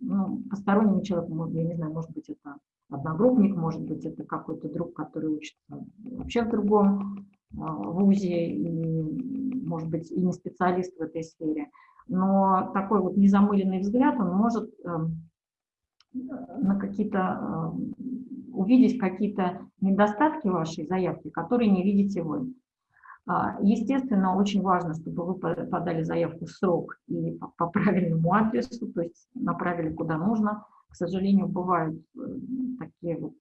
ну, постороннему человеку, я не знаю, может быть, это одногруппник, может быть, это какой-то друг, который учится вообще в другом а, вузе, и, может быть, и не специалист в этой сфере. Но такой вот незамыленный взгляд, он может эм, на какие-то, увидеть какие-то недостатки вашей заявки, которые не видите вы. А, естественно, очень важно, чтобы вы подали заявку в срок и по правильному адресу, то есть направили куда нужно. К сожалению, бывают э, такие вот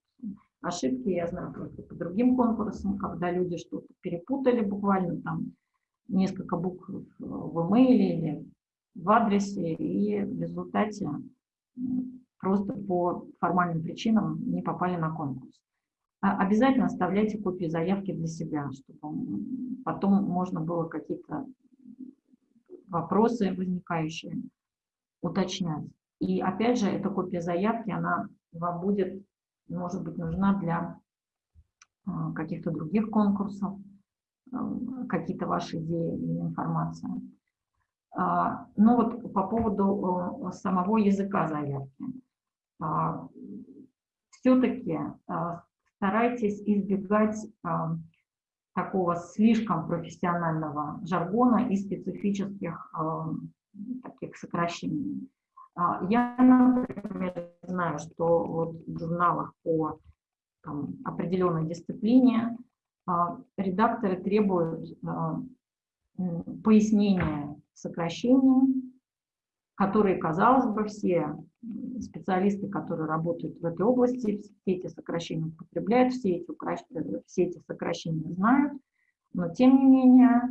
ошибки, я знаю просто по другим конкурсам, когда люди что-то перепутали буквально, там несколько букв в имейле или в адресе и в результате просто по формальным причинам не попали на конкурс. А обязательно оставляйте копии заявки для себя, чтобы потом можно было какие-то вопросы возникающие уточнять. И опять же, эта копия заявки, она вам будет, может быть, нужна для а, каких-то других конкурсов, а, какие-то ваши идеи или информация. А, ну вот по поводу самого языка заявки. Все-таки старайтесь избегать такого слишком профессионального жаргона и специфических таких сокращений. Я, например, знаю, что вот в журналах по там, определенной дисциплине редакторы требуют пояснения сокращений, которые, казалось бы, все специалисты, которые работают в этой области, все эти сокращения употребляют, все эти, все эти сокращения знают, но тем не менее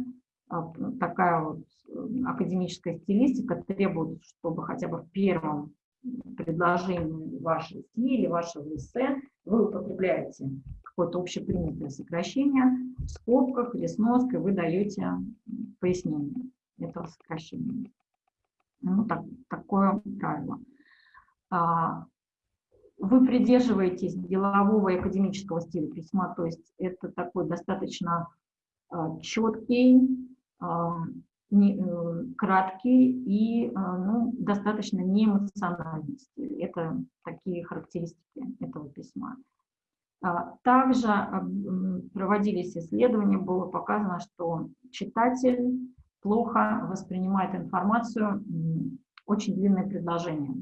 а, такая вот э, академическая стилистика требует, чтобы хотя бы в первом предложении вашей статьи или вашего эссе вы употребляете какое-то общепринятое сокращение, в скобках или сноской вы даете пояснение этого сокращения. Ну, так, такое правило. А, вы придерживаетесь делового и академического стиля письма, то есть это такой достаточно а, четкий, а, э, краткий и ну, достаточно неэмоциональный стиль. Это такие характеристики этого письма. Также проводились исследования, было показано, что читатель плохо воспринимает информацию, очень длинное предложение.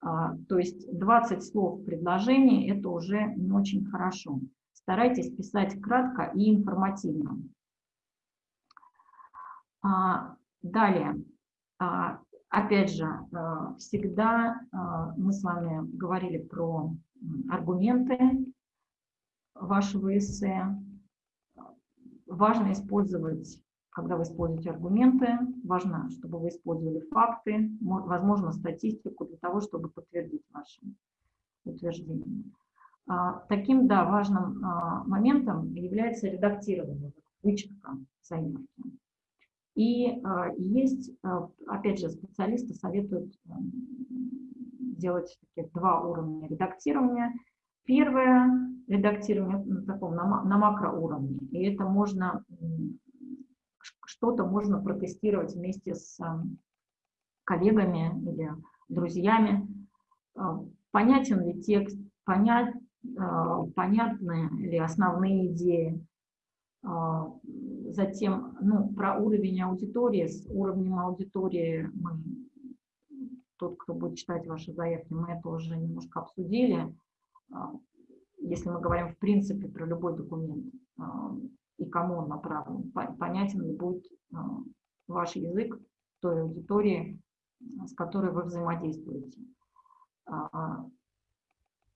А, то есть 20 слов в предложении – это уже не очень хорошо. Старайтесь писать кратко и информативно. А, далее, а, опять же, всегда мы с вами говорили про аргументы вашего эссе. Важно использовать когда вы используете аргументы, важно, чтобы вы использовали факты, возможно, статистику для того, чтобы подтвердить ваши утверждения. А, таким, да, важным а, моментом является редактирование, вычетка заявки. И а, есть, опять же, специалисты советуют делать таких два уровня редактирования. Первое редактирование на таком на макроуровне, и это можно что-то можно протестировать вместе с коллегами или друзьями. А, понятен ли текст, понять, а, понятны ли основные идеи. А, затем ну, про уровень аудитории. С уровнем аудитории мы, тот, кто будет читать ваши заявки, мы это уже немножко обсудили. Если мы говорим в принципе про любой документ, и кому он направлен, понятен ли будет а, ваш язык той аудитории, с которой вы взаимодействуете. А,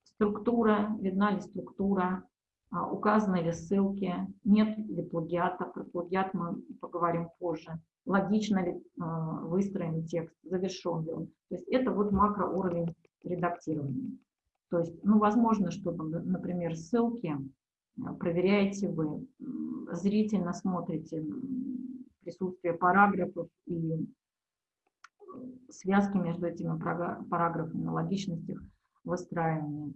структура, видна ли структура, а, указаны ли ссылки, нет ли плагиата, про плагиат мы поговорим позже, логично ли выстроен текст, завершен ли он. То есть это вот макроуровень редактирования. То есть, ну, возможно, что, например, ссылки проверяете вы, зрительно смотрите присутствие параграфов и связки между этими параграфами, логичность их выстраивания.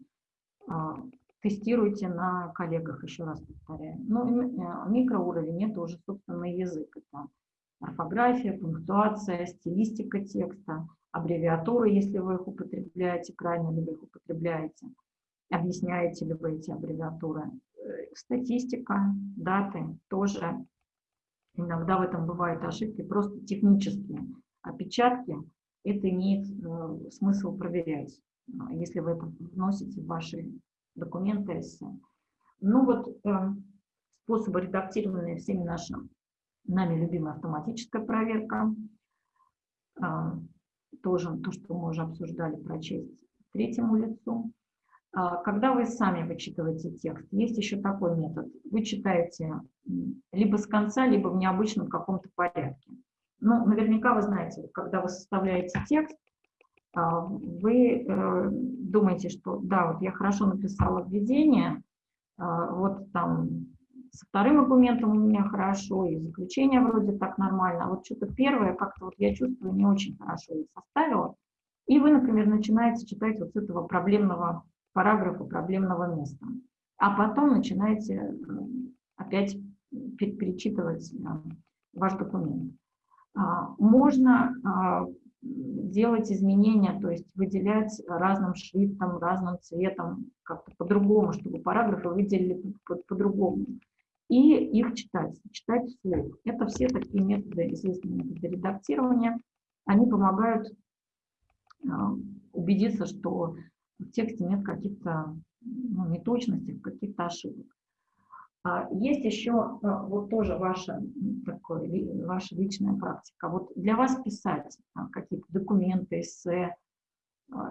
А, тестируйте на коллегах, еще раз повторяю. Ну, э, микроуровень – это уже собственный язык. Это орфография, пунктуация, стилистика текста, аббревиатуры, если вы их употребляете, крайне ли вы их употребляете, объясняете ли вы эти аббревиатуры, статистика, даты тоже. Иногда в этом бывают ошибки, просто технические опечатки. Это имеет э, смысл проверять, э, если вы это вносите в ваши документы. Ну вот э, способы редактирования всеми нашими нами любимая автоматическая проверка. Э, тоже то, что мы уже обсуждали, прочесть третьему лицу. А, когда вы сами вычитываете текст, есть еще такой метод. Вы читаете либо с конца, либо в необычном каком-то порядке. ну, наверняка вы знаете, когда вы составляете текст, а, вы э, думаете, что да, вот я хорошо написала введение, а, вот там со вторым аргументом у меня хорошо, и заключение вроде так нормально, а вот что-то первое как-то вот я чувствую не очень хорошо я составила, и вы, например, начинаете читать вот с этого проблемного параграфа, проблемного места, а потом начинаете э, опять перечитывать э, ваш документ. А, можно а, делать изменения, то есть выделять разным шрифтом, разным цветом, как-то по-другому, чтобы параграфы выделили по-другому. И их читать, читать вслух. Это все такие методы, известные методы редактирования. Они помогают а, убедиться, что в тексте нет каких-то ну, неточностей, каких-то ошибок. А, есть еще а, вот тоже ваша, такой, ваша личная практика. Вот для вас писать а, какие-то документы, эссе,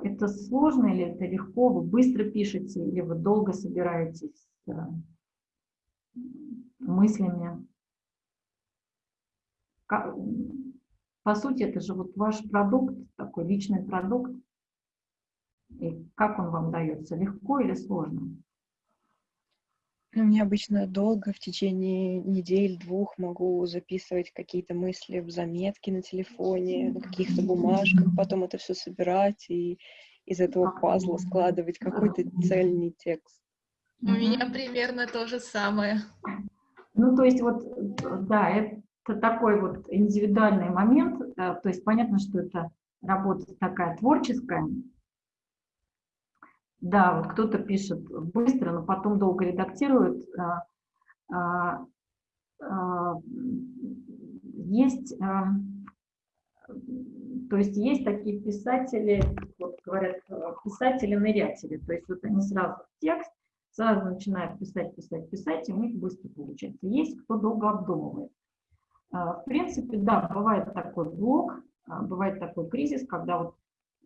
это сложно или это легко? Вы быстро пишете или вы долго собираетесь мыслями? По сути, это же вот ваш продукт, такой личный продукт. И как он вам дается, легко или сложно? Ну, мне обычно долго, в течение недель-двух могу записывать какие-то мысли в заметки на телефоне, на каких-то бумажках, потом это все собирать и из этого пазла складывать какой-то цельный текст. У меня примерно то же самое. Ну, то есть вот, да, это такой вот индивидуальный момент, то есть понятно, что это работа такая творческая, да, вот кто-то пишет быстро, но потом долго редактирует. А, а, а, есть, то есть есть такие писатели, вот говорят, писатели-нырятели, то есть вот они сразу текст, сразу начинают писать, писать, писать, и у них быстро получается. Есть кто долго обдумывает. В принципе, да, бывает такой блок, бывает такой кризис, когда вот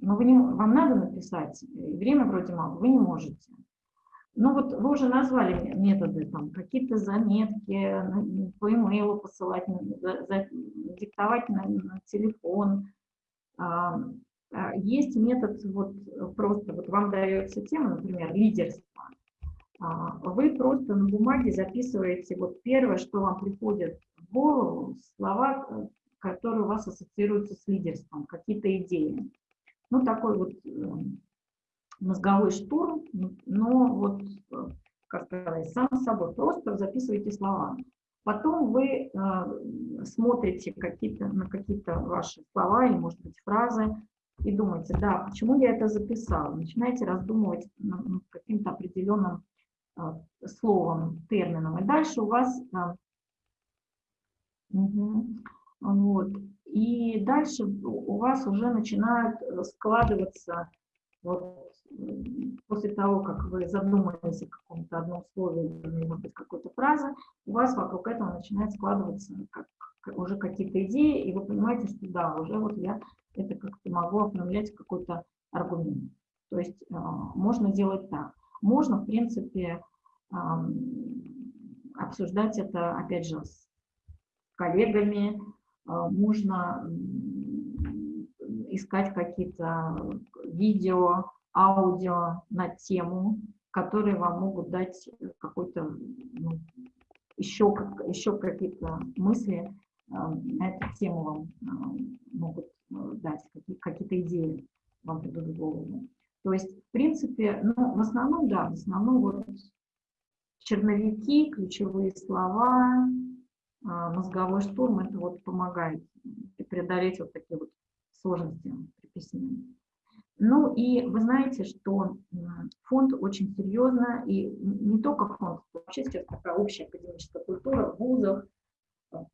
но вы не, вам надо написать, и время вроде мало, вы не можете. Ну вот вы уже назвали методы, там какие-то заметки по имейлу посылать, за, за, диктовать на, на телефон. А, а, есть метод, вот просто вот вам дается тема, например, лидерство. А, вы просто на бумаге записываете вот первое, что вам приходит в голову, слова, которые у вас ассоциируются с лидерством, какие-то идеи. Ну, такой вот э, мозговой штурм, но вот, э, как сказать, сам собой, просто записывайте слова. Потом вы э, смотрите какие-то, на какие-то ваши слова или, может быть, фразы и думаете, да, почему я это записал? Начинаете раздумывать над каким-то определенным э, словом, термином. И дальше у вас... Э, угу, вот, и дальше у вас уже начинают э, складываться, вот, после того, как вы задумались о каком-то одном слове может быть, какой-то фразе, у вас вокруг этого начинает складываться как, уже какие-то идеи, и вы понимаете, что да, уже вот я это как-то могу оформлять какой-то аргумент. То есть э, можно делать так. Можно, в принципе, э, обсуждать это, опять же, с коллегами, можно искать какие-то видео, аудио на тему, которые вам могут дать какой-то ну, еще, еще какие-то мысли а, на эту тему вам а, могут дать, какие-то идеи вам придут в голову. То есть, в принципе, ну, в основном, да, в основном вот черновики, ключевые слова, а, мозговой штурм, это вот помогает преодолеть вот такие вот сложности при письме. Ну и вы знаете, что фонд очень серьезно, и не только фонд, вообще сейчас такая общая академическая культура в вузах,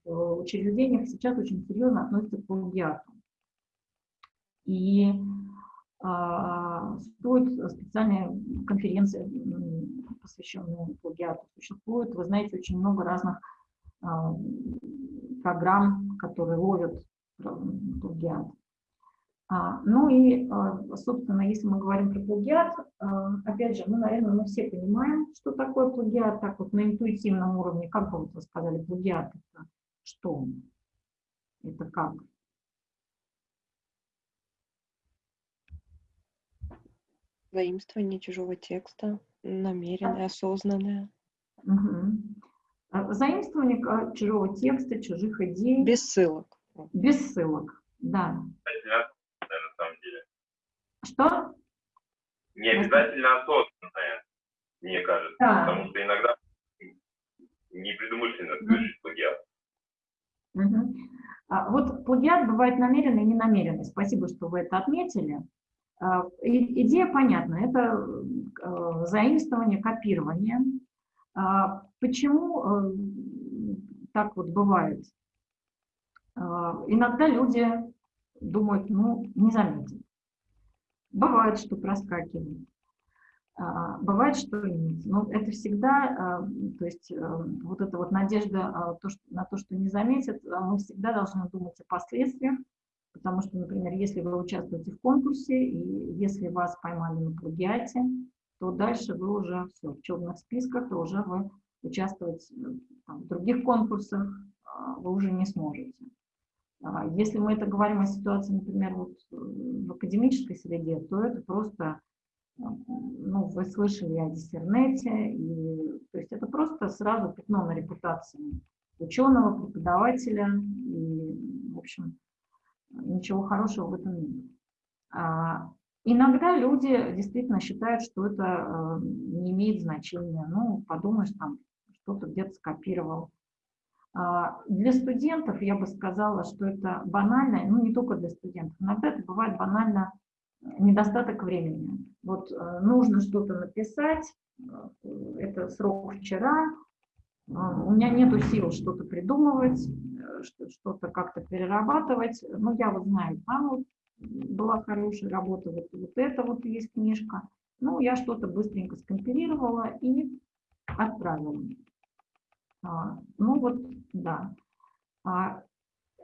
в учреждениях сейчас очень серьезно относится к плагиату. И а, существуют специальные конференции, посвященные плагиату. Существует, вы знаете, очень много разных а, программ, которые ловят плагиат. А, ну и, а, собственно, если мы говорим про плагиат, опять же, мы, наверное, мы все понимаем, что такое плагиат, так вот на интуитивном уровне, как бы вы сказали, плагиат это что? Это как? Заимствование чужого текста, намеренное, осознанное. Угу. Заимствование а, чужого текста, чужих идей. Без ссылок. Без ссылок, да. на самом деле. Что? Не обязательно осознанное, мне кажется, Да. потому что иногда непредумышленно совершить плагиат. Мгм. А, Вот плагиат бывает намеренный и ненамеренный. Спасибо, что вы это отметили. А, и- Идея понятна. Это э, заимствование, копирование. А, Почему э, так вот бывает? А, Иногда люди думают, ну, не заметят. Бывает, что проскакивает. А, Бывает, что нет. Но это всегда, а, то есть э, вот эта вот надежда на то, что не заметят, мы всегда должны думать о последствиях, потому что, например, если вы участвуете в конкурсе, и если вас поймали на плагиате, то дальше вы уже все, в черных списках, и уже вы участвовать э, там, в других конкурсах а, вы уже не сможете. А, Если мы это говорим о ситуации, например, вот э, в академической среде, то это просто ну, вы слышали о диссернете, и, то есть это просто сразу пятно на репутации ученого, преподавателя, и, в общем, ничего хорошего в этом нет. А, иногда люди действительно считают, что это э, не имеет значения. Ну, подумаешь, там что-то где-то скопировал. А, Для студентов я бы сказала, что это банально, ну не только для студентов, иногда это бывает банально недостаток времени. Вот э, нужно что-то написать, э, это срок вчера, э, у меня нету сил что-то придумывать, э, что- что-то как-то перерабатывать. Ну, я вот знаю, вот была хорошая работа, вот, вот это вот есть книжка. Ну, я что-то быстренько скомпилировала и отправила. А, ну вот, да. А,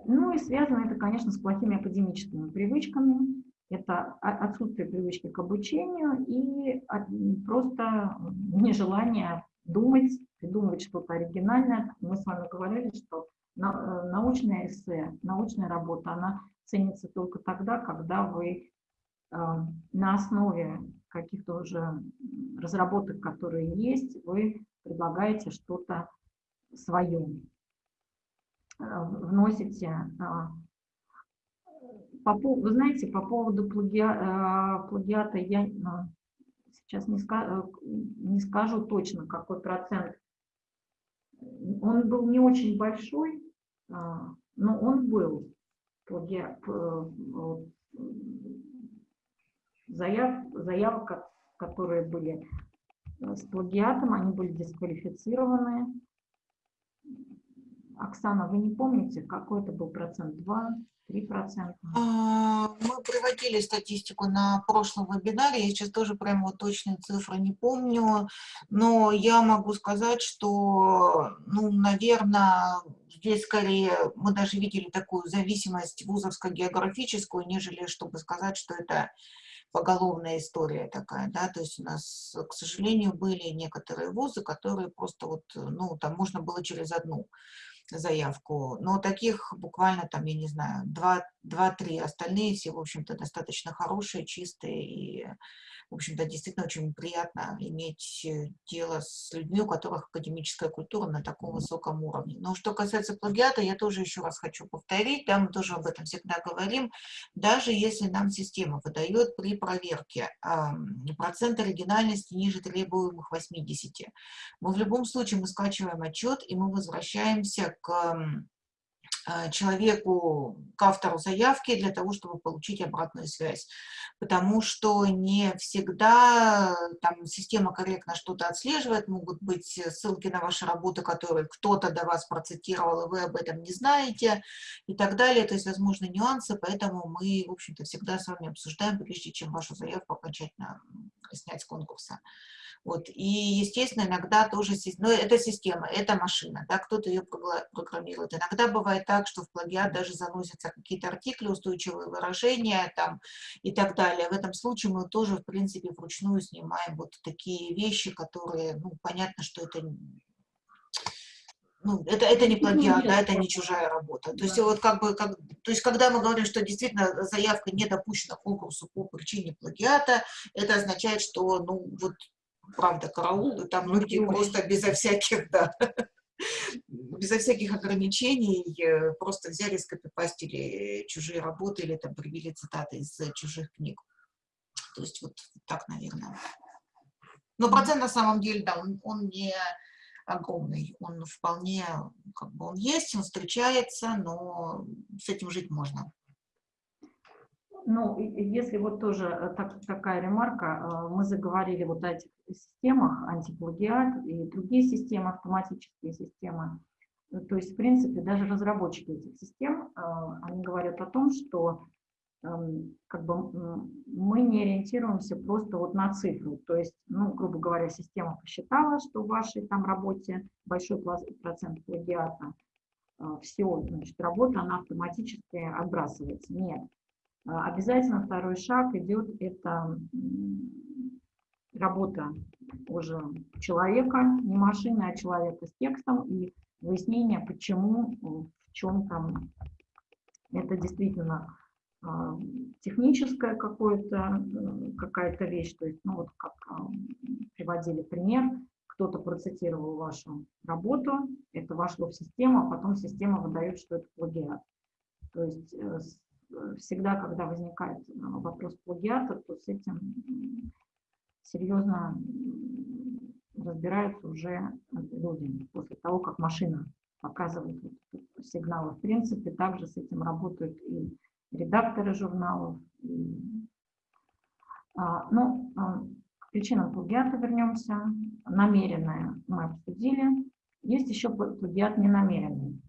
ну и связано это, конечно, с плохими академическими привычками. Это отсутствие привычки к обучению и м, просто нежелание думать, придумывать что-то оригинальное. Мы с вами говорили, что э, научное эссе, научная работа, она ценится только тогда, когда вы э, на основе каких-то уже разработок, которые есть, вы предлагаете что-то свое, э, вносите. а, по Вы знаете, по поводу плагиа- плагиата я сейчас не, ска- не скажу точно, какой процент. Он был не очень большой, а, но он был. Плагиа- п- вот, м, Заяв, заявок, ко- которые были э, с плагиатом, они были дисквалифицированы. Оксана, вы не помните, какой это был процент? 2, 3 процента? А, Мы приводили статистику на прошлом вебинаре, я сейчас тоже прям вот точные цифры не помню, но я могу сказать, что, ну, наверное, здесь скорее мы даже видели такую зависимость вузовско-географическую, нежели чтобы сказать, что это поголовная история такая, да, то есть у нас, к сожалению, были некоторые вузы, которые просто вот, ну, там можно было через одну заявку, но таких буквально там, я не знаю, два-три, остальные все, в общем-то, достаточно хорошие, чистые и, в общем-то, действительно очень приятно иметь э, дело с людьми, у которых академическая культура на таком высоком уровне. Но что касается плагиата, я тоже еще раз хочу повторить, да, мы тоже об этом всегда говорим, даже если нам система выдает при проверке ам, процент оригинальности ниже требуемых 80, мы в любом случае мы скачиваем отчет и мы возвращаемся к человеку, к автору заявки для того, чтобы получить обратную связь. Потому что не всегда там система корректно что-то отслеживает, могут быть ссылки на ваши работы, которые кто-то до вас процитировал, и вы об этом не знаете, и так далее. То есть, возможны нюансы, поэтому мы, в общем-то, всегда с вами обсуждаем, прежде чем вашу заявку окончательно снять с конкурса. Вот. И, естественно, иногда тоже, ну, это система, это машина, да, кто-то ее программирует. Иногда бывает так, что в плагиат даже заносятся какие-то артикли, устойчивые выражения там, и так далее. В этом случае мы тоже, в принципе, вручную снимаем вот такие вещи, которые, ну, понятно, что это ну, это, это не плагиат, да, это не чужая работа. То есть Да. вот как бы, как, то есть когда мы говорим, что действительно заявка не допущена конкурсу по причине плагиата, это означает, что, ну, вот, правда, караул, и там люди теория. просто безо всяких, да, [LAUGHS] безо всяких ограничений э, просто взяли, скопипастили чужие работы или там привели цитаты из э, чужих книг. То есть вот так, наверное. Но процент на самом деле, да, он, он не огромный, он вполне, как бы он есть, он встречается, но с этим жить можно. Ну, если вот тоже э, так- такая ремарка, э, мы заговорили вот о этих системах, антиплагиат и другие системы, автоматические системы. Э, То есть, в принципе, даже разработчики этих систем, они говорят о том, что эм, как бы мы не ориентируемся просто вот на цифру. То есть, ну, грубо говоря, система посчитала, что в вашей там работе большой процент плагиата, все, значит, работа, она автоматически отбрасывается. Нет. А, Обязательно второй шаг идет, это работа уже человека, не машины, а человека с текстом и выяснение, почему, в чем там это действительно а, техническая э, какая-то вещь, то есть, ну вот как а, приводили пример, кто-то процитировал вашу работу, это вошло в систему, а потом система выдает, что это плагиат. То есть э, всегда, когда возникает э, вопрос плагиата, то с этим серьезно разбираются уже люди после того, как машина показывает сигналы. В принципе, также с этим работают и редакторы журналов. и, а, ну, а, к причинам плагиата вернемся. Намеренное мы обсудили. Есть еще пла- плагиат ненамеренный.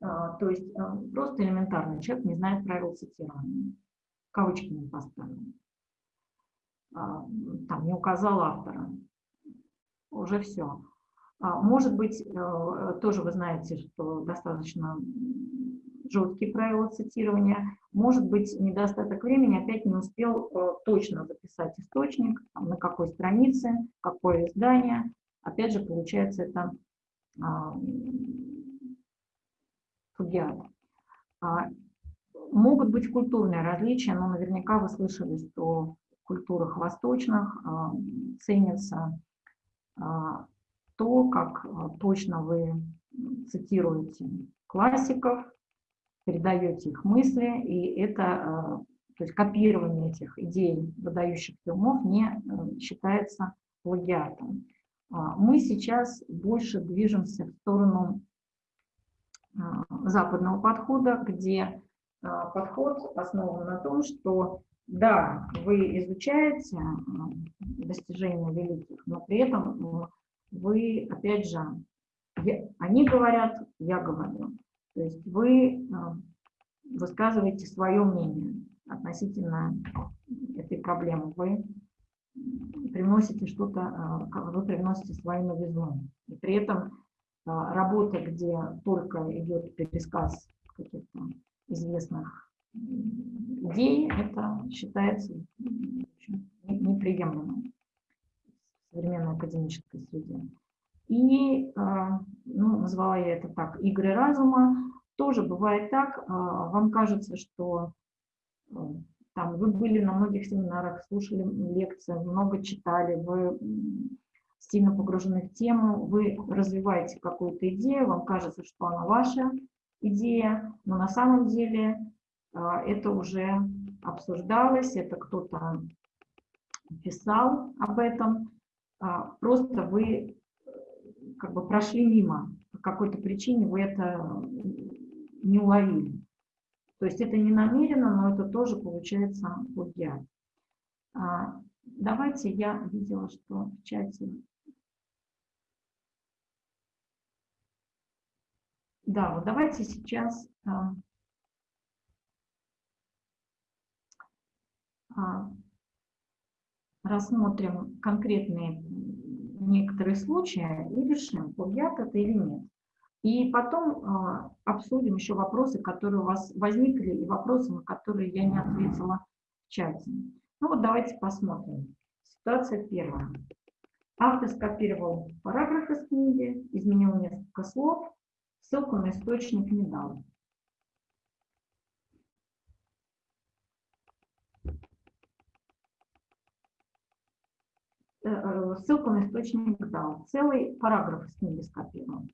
А, То есть а, просто элементарно человек не знает правил цитирования. Кавычки не поставил. А, Там не указал автора. Уже все. Может быть, э, тоже вы знаете, что достаточно жесткие правила цитирования. Может быть, недостаток времени, опять не успел э, точно записать источник, на какой странице, какое издание. Опять же, получается, это плагиат. А, Могут быть культурные различия, но наверняка вы слышали, что в культурах восточных а, ценится а, то, как точно вы цитируете классиков, передаете их мысли, и это, то есть копирование этих идей выдающихся умов не считается плагиатом. Мы сейчас больше движемся в сторону западного подхода, где а, подход основан на том, что да, вы изучаете а, достижения великих, но при этом вы, опять же, они говорят, я говорю. То есть вы высказываете свое мнение относительно этой проблемы. Вы привносите что-то, вы привносите свою новизну. И при этом а, работа, где только идет пересказ каких-то известных идей, это считается неприемлемым в современной академической среде. И, а, ну, назвала я это так, игры разума. Тоже бывает так, а, вам кажется, что там вы были на многих семинарах, слушали лекции, много читали, вы сильно погружены в тему, вы развиваете какую-то идею, вам кажется, что она ваша идея, но на самом деле а, это уже обсуждалось, это кто-то писал об этом, а, просто вы э, как бы прошли мимо, по какой-то причине вы это не уловили. То есть это не намеренно, но это тоже получается плагиат. Давайте, я видела, что в чате... Да, вот давайте сейчас а, а, рассмотрим конкретные некоторые случаи и решим, плагиат это или нет. И потом а, обсудим еще вопросы, которые у вас возникли, и вопросы, на которые я не ответила в чате. Ну вот давайте посмотрим. Ситуация первая. Автор скопировал параграф из книги, изменил несколько слов, ссылку на источник не дал. Э, э, ссылку на источник дал. Целый параграф из книги скопировал.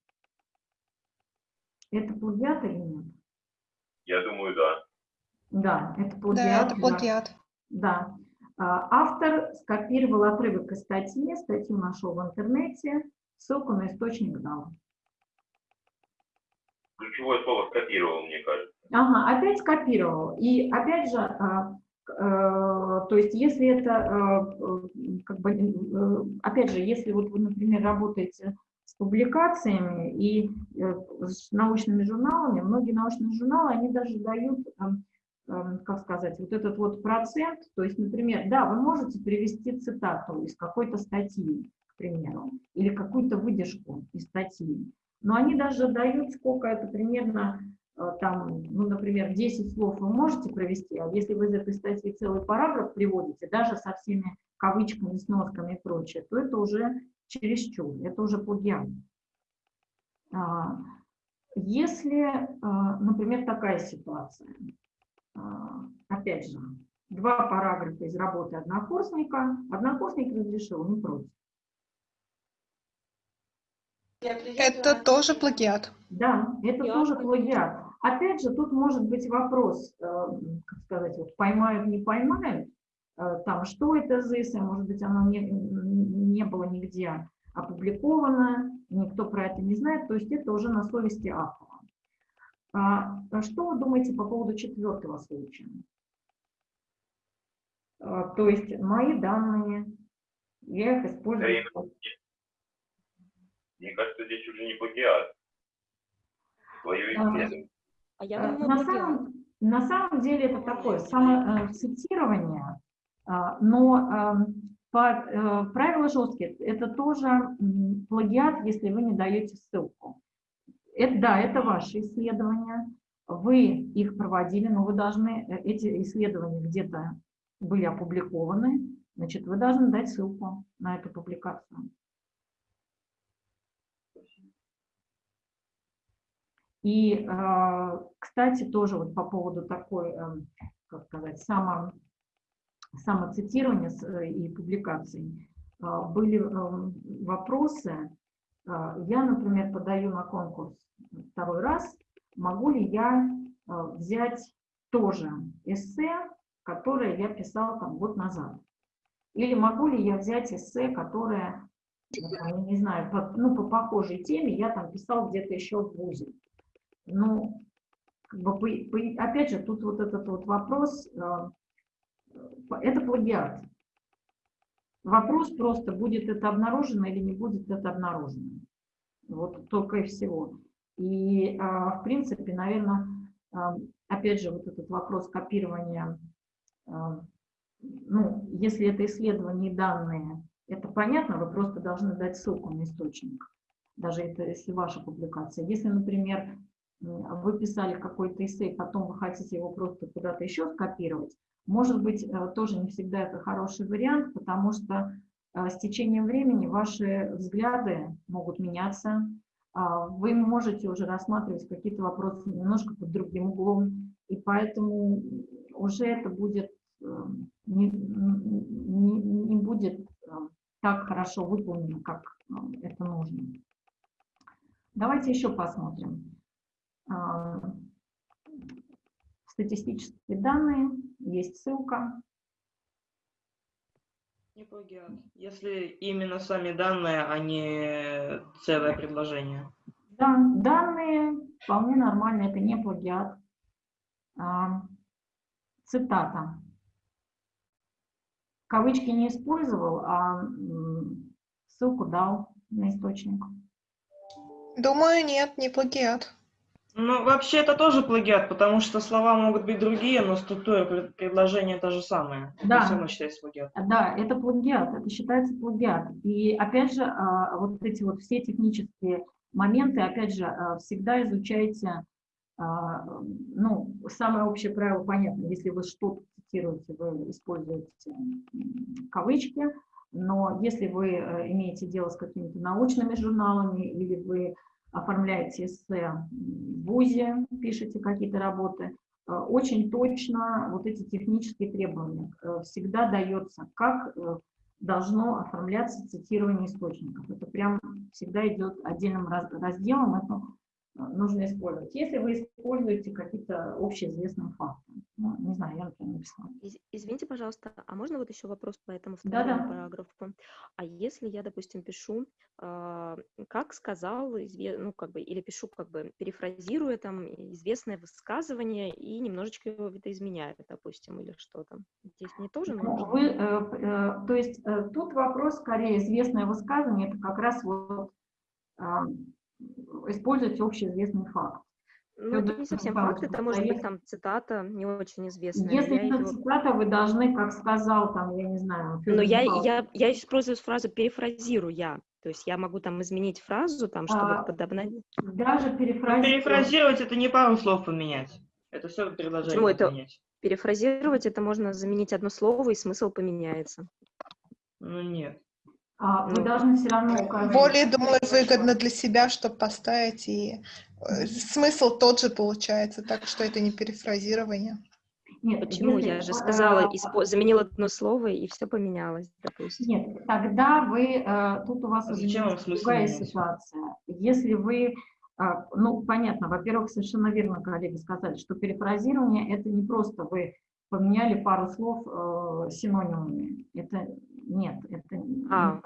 Это плагиат или нет? Я думаю, да. Да, это Да, плагиат. это плагиат. Да. А, Автор скопировал отрывок из статьи, статью нашел в интернете, ссылку на источник дал. Ключевое слово скопировал, мне кажется. Ага, опять скопировал. И опять же, а, э, то есть если это, э, как бы, э, опять же, если вот вы, например, работаете с публикациями и э, с научными журналами, многие научные журналы, они даже дают, э, э, как сказать, вот этот вот процент, то есть, например, да, вы можете привести цитату из какой-то статьи, к примеру, или какую-то выдержку из статьи, но они даже дают, сколько это примерно э, там, ну, например, 10 слов вы можете провести, а если вы из этой статьи целый параграф приводите, даже со всеми кавычками, сносками и прочее, то это уже чересчур, это уже плагиат. Если, а, например, такая ситуация, опять же, два параграфа из работы однокурсника, однокурсник разрешил, не против. Это тоже плагиат. Да, это Я тоже плагиат. Опять же, тут может быть вопрос, э, как сказать, вот поймают, не поймают, э, там, что это за эссе, может быть, оно не, не было нигде опубликовано, никто про это не знает, то есть это уже на совести автора. А, а что вы думаете по поводу четвертого случая? А, То есть мои данные, я их использую. Да, Мне кажется, здесь уже не плагиат. Твое А, исследование. А я Э, думаю, На самом, на самом деле это такое самоцитирование, а, но эм, по, э, правила жесткие, это тоже плагиат, если вы не даете ссылку. Это, да, это ваши исследования, вы их проводили, но вы должны, э, эти исследования где-то были опубликованы, значит, вы должны дать ссылку на эту публикацию. И, э, кстати, тоже вот по поводу такой, э, как сказать, само, самоцитирования э, и публикаций, были вопросы. Я, например, подаю на конкурс второй раз. Могу ли я взять тоже эссе, которое я писал там год назад? Или могу ли я взять эссе, которое, я не знаю, по, ну, по похожей теме я там писал где-то еще в ВУЗе? Ну, как бы, опять же, тут вот этот вот вопрос, э, это плагиат. Вопрос просто, будет это обнаружено или не будет это обнаружено. Вот только и всего. И, а, в принципе, наверное, опять же, вот этот вопрос копирования, ну, если это исследование и данные, это понятно, вы просто должны дать ссылку на источник, даже это если ваша публикация. Если, например, м, вы писали какой-то эссе, потом вы хотите его просто куда-то еще скопировать, может быть, э, тоже не всегда это хороший вариант, потому что с течением времени ваши взгляды могут меняться, а, вы можете уже рассматривать какие-то вопросы немножко под другим углом, и поэтому уже это будет э, не, не, не будет э, так хорошо выполнено, как э, это нужно. Давайте еще посмотрим. Статистические данные, есть ссылка. Не плагиат. Если именно сами данные, а не целое предложение. Да, данные вполне нормально, это не плагиат. Цитата. Кавычки не использовал, а ссылку дал на источник. Думаю, нет, не плагиат. Ну, вообще это тоже плагиат, потому что слова могут быть другие, но структура пред- предложения та же самая. Это Да. все равно считается плагиат. Да, это плагиат, это считается плагиат. И опять же, а, вот эти вот все технические моменты, опять же, а, всегда изучайте, ну, самое общее правило понятно, если вы что-то цитируете, вы используете кавычки, Но если вы э, имеете дело с какими-то научными журналами или вы оформляете эссе в ВУЗе, пишете какие-то работы, э, очень точно вот эти технические требования э, всегда дается, как должно оформляться цитирование источников. Это прям всегда идет отдельным разделом, это нужно использовать. Если вы используете какие-то общеизвестные факты, ну, не знаю, я, например, написала. Извините, пожалуйста, а можно вот еще вопрос по этому второму Да-да. параграфу? А если я, допустим, пишу, э, как сказал, ну, как бы, или пишу, как бы, перефразируя там известное высказывание и немножечко его видоизменяю, допустим, или что там? Здесь мне тоже ну, нужно? Вы, э, э, то есть э, тут вопрос, скорее, известное высказывание, это как раз вот э, использовать общеизвестный факт. Ну, это не совсем факт, это может быть там цитата не очень известная. Если это его... цитата, вы должны, как сказал там, я не знаю. Но я, я, я использую фразу перефразирую я. То есть я могу там изменить фразу, там, чтобы а, подобнать. Даже ну, перефразировать. Перефразировать это не пару слов поменять. Это все предложение Почему это? поменять. Перефразировать это можно заменить одно слово, и смысл поменяется. Ну нет. А, вы должны все равно указать. Более, думаю, выгодно для себя, чтобы поставить, и э, смысл тот же получается, так что это не перефразирование. Нет, Почему? Если, Я же сказала, испо... заменила одно слово, и все поменялось, допустим. Нет, тогда вы, э, тут у вас а уже другая ситуация. Если вы, э, ну, понятно, во-первых, совершенно верно коллеги сказали, что перефразирование – это не просто вы поменяли пару слов э, синонимами. Это нет, это а,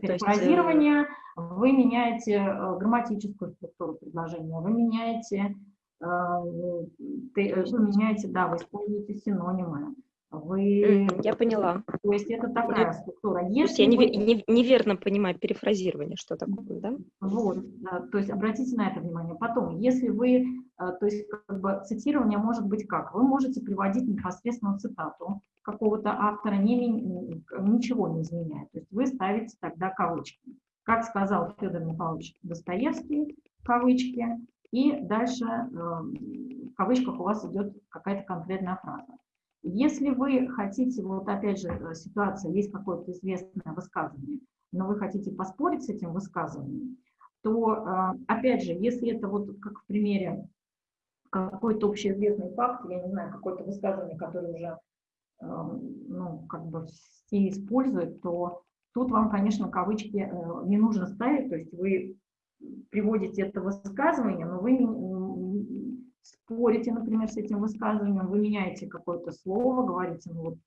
перефразирование. Есть... Э, вы меняете э, грамматическую структуру предложения, вы меняете, э, вы меняете, да, вы используете синонимы. Вы... Я поняла. То есть это такая структура. Если я вы... не, неверно понимаю перефразирование, что такое, да? Вот, да, то есть обратите на это внимание. Потом, если вы, то есть как бы цитирование может быть как? Вы можете приводить непосредственно цитату, какого-то автора не, ничего не изменяет. То есть вы ставите тогда кавычки. Как сказал Федор Михайлович Достоевский, кавычки, и дальше э, в кавычках у вас идет какая-то конкретная фраза. Если вы хотите, вот опять же э, ситуация, есть какое-то известное высказывание, но вы хотите поспорить с этим высказыванием, то, э, опять же, если это вот как в примере какой-то общеизвестный факт, я не знаю, какое-то высказывание, которое уже ну, как бы все используют, то тут вам, конечно, кавычки э, не нужно ставить, то есть вы приводите это высказывание, но вы спорите, например, с этим высказыванием, вы меняете какое-то слово, говорите, ну вот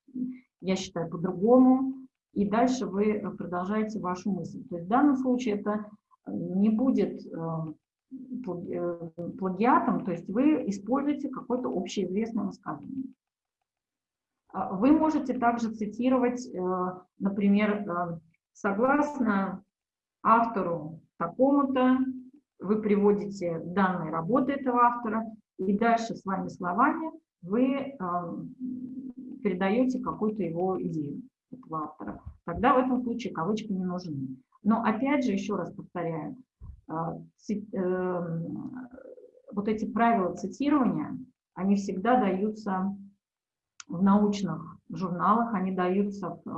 я считаю по-другому, и дальше вы продолжаете вашу мысль. То есть в данном случае это не будет э, э, плагиатом, то есть вы используете какое-то общеизвестное высказывание. А, вы можете также цитировать, э, например, э, согласно автору такому-то, вы приводите данные работы этого автора, и дальше своими словами вы э, передаете какую-то его идею этого автора. Тогда в этом случае кавычки не нужны. Но опять же, еще раз повторяю, вот эти правила цитирования, они всегда даются в научных журналах, они даются э,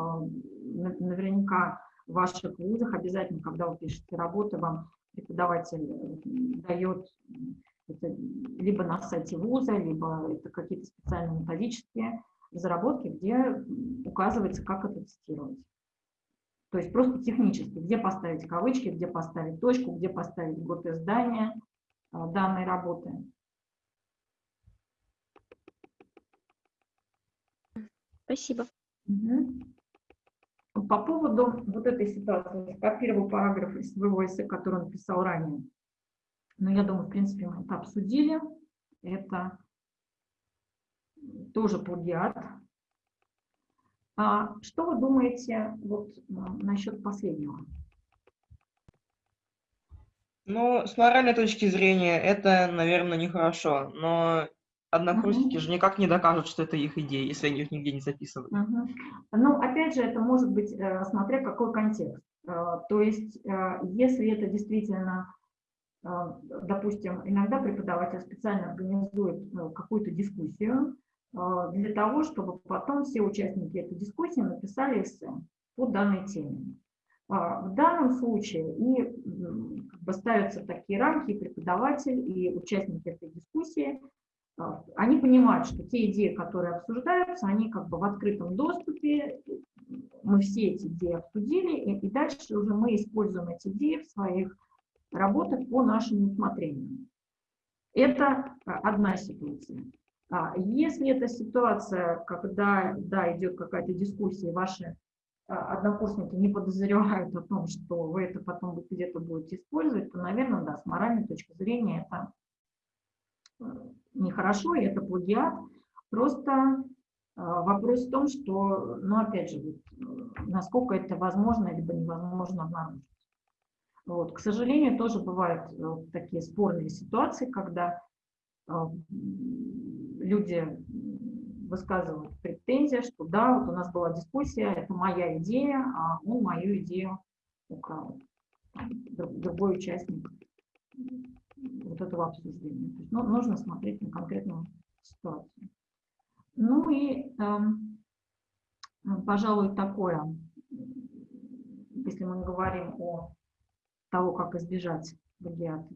наверняка в ваших вузах, обязательно, когда вы пишете работы, вам преподаватель э, дает это либо на сайте вуза, либо это какие-то специальные методические заработки, где указывается, как это цитировать. То есть просто технически, где поставить кавычки, где поставить точку, где поставить год издания э, данной работы. Спасибо. Угу. По поводу вот этой ситуации, скопировал параграф из своего эссе, который он писал ранее. Но я думаю, в принципе, мы это обсудили. Это тоже плагиат. А что вы думаете вот насчет последнего? Ну, с моральной точки зрения, это, наверное, нехорошо, но Однокурсники uh-huh. же никак не докажут, что это их идея, если они их нигде не записывают. Uh-huh. Ну, опять же, это может быть, э, смотря какой контекст. Э, то есть, э, если это действительно, допустим, иногда преподаватель специально организует какую-то дискуссию для того, чтобы потом все участники этой дискуссии написали эссе. по данной теме. А, в данном случае и как бы ставятся такие рамки, и преподаватель, и участники этой дискуссии, а, они понимают, что те идеи, которые обсуждаются, они как бы в открытом доступе, мы все эти идеи обсудили, и, и дальше уже мы используем эти идеи в своих работах по нашему усмотрению. Это одна ситуация. Если это ситуация, когда да, идет какая-то дискуссия, ваши а, однокурсники не подозревают о том, что вы это потом где-то будете использовать, то, наверное, да, с моральной точки зрения это э, нехорошо, и это плагиат. Просто а, вопрос в том, что, ну, опять же, вот, насколько это возможно либо невозможно обнаружить. Вот. К сожалению, тоже бывают э, такие спорные ситуации, когда э, люди высказывают претензии, что да, вот у нас была дискуссия, это моя идея, а он мою идею украл. Другой участник вот этого обсуждения. То есть, ну, нужно смотреть на конкретную ситуацию. Ну и, э, пожалуй, такое, если мы говорим о того, как избежать плагиата,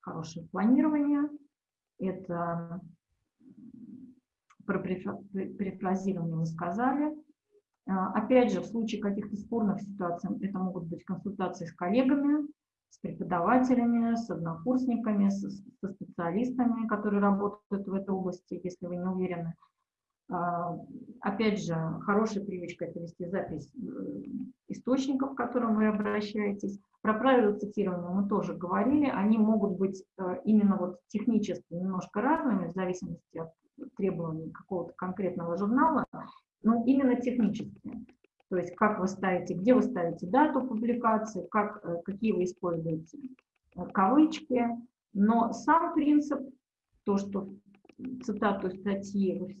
хорошее планирование, это про перефразирование мы сказали. А, опять же, в случае каких-то спорных ситуаций это могут быть консультации с коллегами, с преподавателями, с однокурсниками, со, специалистами, которые работают в этой области, если вы не уверены. А, опять же, хорошая привычка – это вести запись э, источников, к которым вы обращаетесь. Про правила цитирования мы тоже говорили. Они могут быть э, именно вот технически немножко разными, в зависимости от требований какого-то конкретного журнала, но именно технически. То есть как вы ставите, где вы ставите дату публикации, как, э, какие вы используете э, кавычки. Но сам принцип, то, что цитату статьи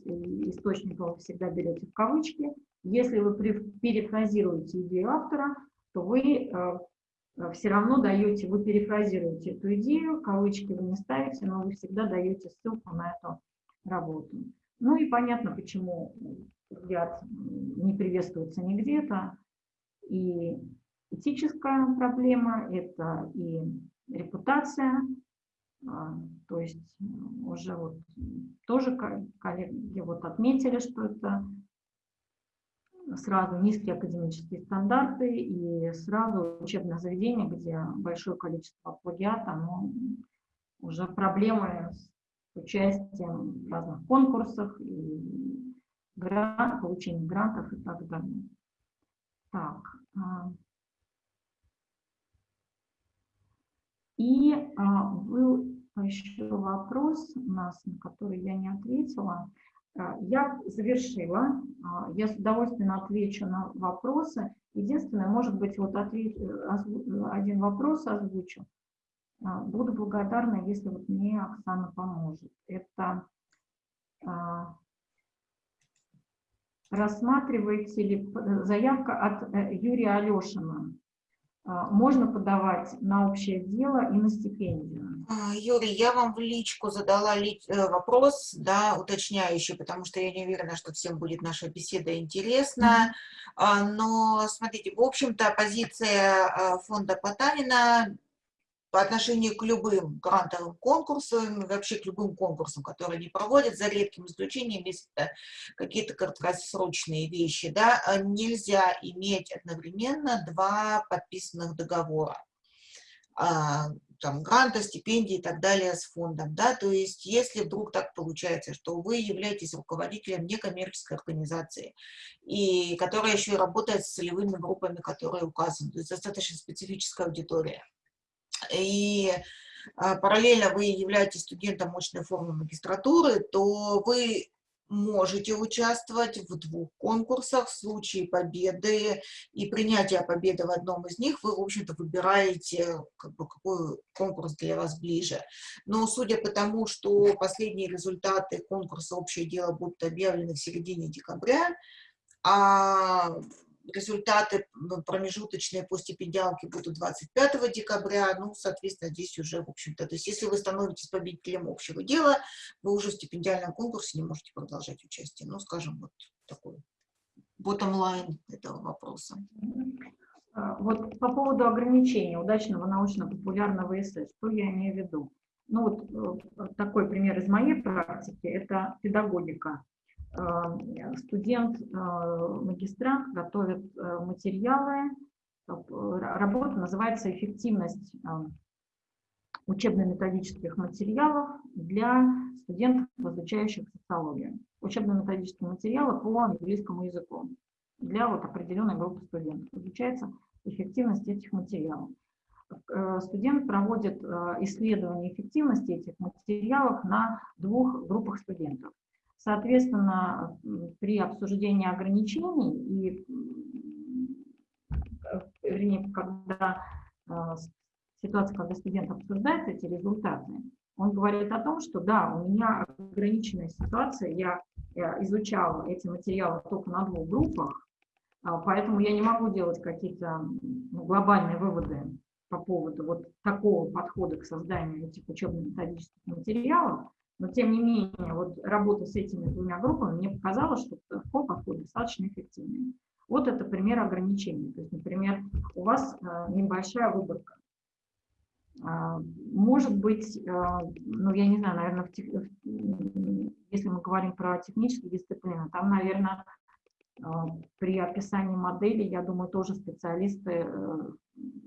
источника вы всегда берете в кавычки, если вы перефразируете идею автора, то вы все равно даете, вы перефразируете эту идею, кавычки вы не ставите, но вы всегда даете ссылку на эту работу. Ну и понятно, почему взгляд не приветствуется нигде. Это и этическая проблема, это и репутация. А, то есть уже вот тоже коллеги вот отметили, что это сразу низкие академические стандарты и сразу учебное заведение, где большое количество плагиата, но уже проблемы с участием в разных конкурсах, и грант, получение грантов и так далее. Так. А. И а, был еще вопрос у нас, на который я не ответила. А, я завершила. Я с удовольствием отвечу на вопросы. Единственное, может быть, вот ответ, один вопрос озвучу. А, буду благодарна, если вот мне Оксана поможет. Это а, рассматриваете ли заявка от э, Юрия Алешина? А, можно подавать на общее дело и на стипендию. Юрий, я вам в личку задала э, вопрос, да, уточняющий, потому что я не уверена, что всем будет наша беседа интересна. -hmm. Но, смотрите, в общем-то, позиция фонда Потанина по отношению к любым грантовым конкурсам, вообще к любым конкурсам, которые они проводят, за редким исключением, если это какие-то краткосрочные вещи, да, а нельзя иметь одновременно два подписанных договора. А, там, гранта, стипендии и так далее с фондом, да, то есть если вдруг так получается, что вы являетесь руководителем некоммерческой организации, и которая еще и работает с целевыми группами, которые указаны, то есть достаточно специфическая аудитория, и а, параллельно вы являетесь студентом мощной формы магистратуры, то вы можете участвовать в двух конкурсах. В случае победы и принятия победы в одном из них вы, в общем-то, выбираете, как бы, какой конкурс для вас ближе. Но судя по тому, что последние результаты конкурса «Общее дело» будут объявлены в середине декабря, а результаты промежуточные по стипендиалке будут 25 декабря, ну, соответственно, здесь уже, в общем-то, то есть если вы становитесь победителем общего дела, вы уже в стипендиальном конкурсе не можете продолжать участие, ну, скажем, вот такой bottom line этого вопроса. А, Вот по поводу ограничения удачного научно-популярного эссе, что я имею в виду? Ну вот э, такой пример из моей практики – это педагогика. Э, Студент, э, готовит э, материалы, работа называется «Эффективность э, учебно-методических материалов для студентов, изучающих социологию». Учебно-методические материалы по английскому языку для вот определенной группы студентов. Изучается эффективность этих материалов. Студент проводит исследование эффективности этих материалов на двух группах студентов. Соответственно, при обсуждении ограничений и, вернее, когда с- ситуация, когда студент обсуждает эти результаты, он говорит о том, что да, у меня ограниченная ситуация, я э, изучала эти материалы только на двух группах, а, Поэтому я не могу делать какие-то ну, глобальные выводы по поводу вот такого подхода к созданию этих учебно-методических материалов, но тем не менее вот работа с этими двумя группами мне показала, что такой подход достаточно эффективный. Вот это пример ограничений. То есть, например, у вас э, небольшая выборка. А, Может быть, э, ну я не знаю, наверное, в в- если мы говорим про технические дисциплины, там, наверное, а, При описании модели, я думаю, тоже специалисты э,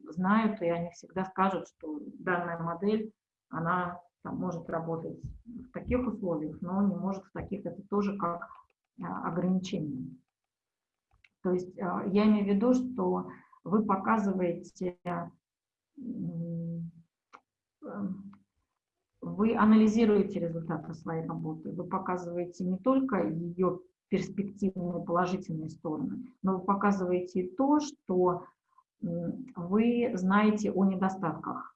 знают, и они всегда скажут, что данная модель, она там, может работать в таких условиях, но не может в таких. Это тоже как а, ограничение. То есть а, я имею в виду, что вы показываете, э, вы анализируете результаты своей работы, вы показываете не только ее перспективные положительные стороны, но вы показываете то, что вы знаете о недостатках.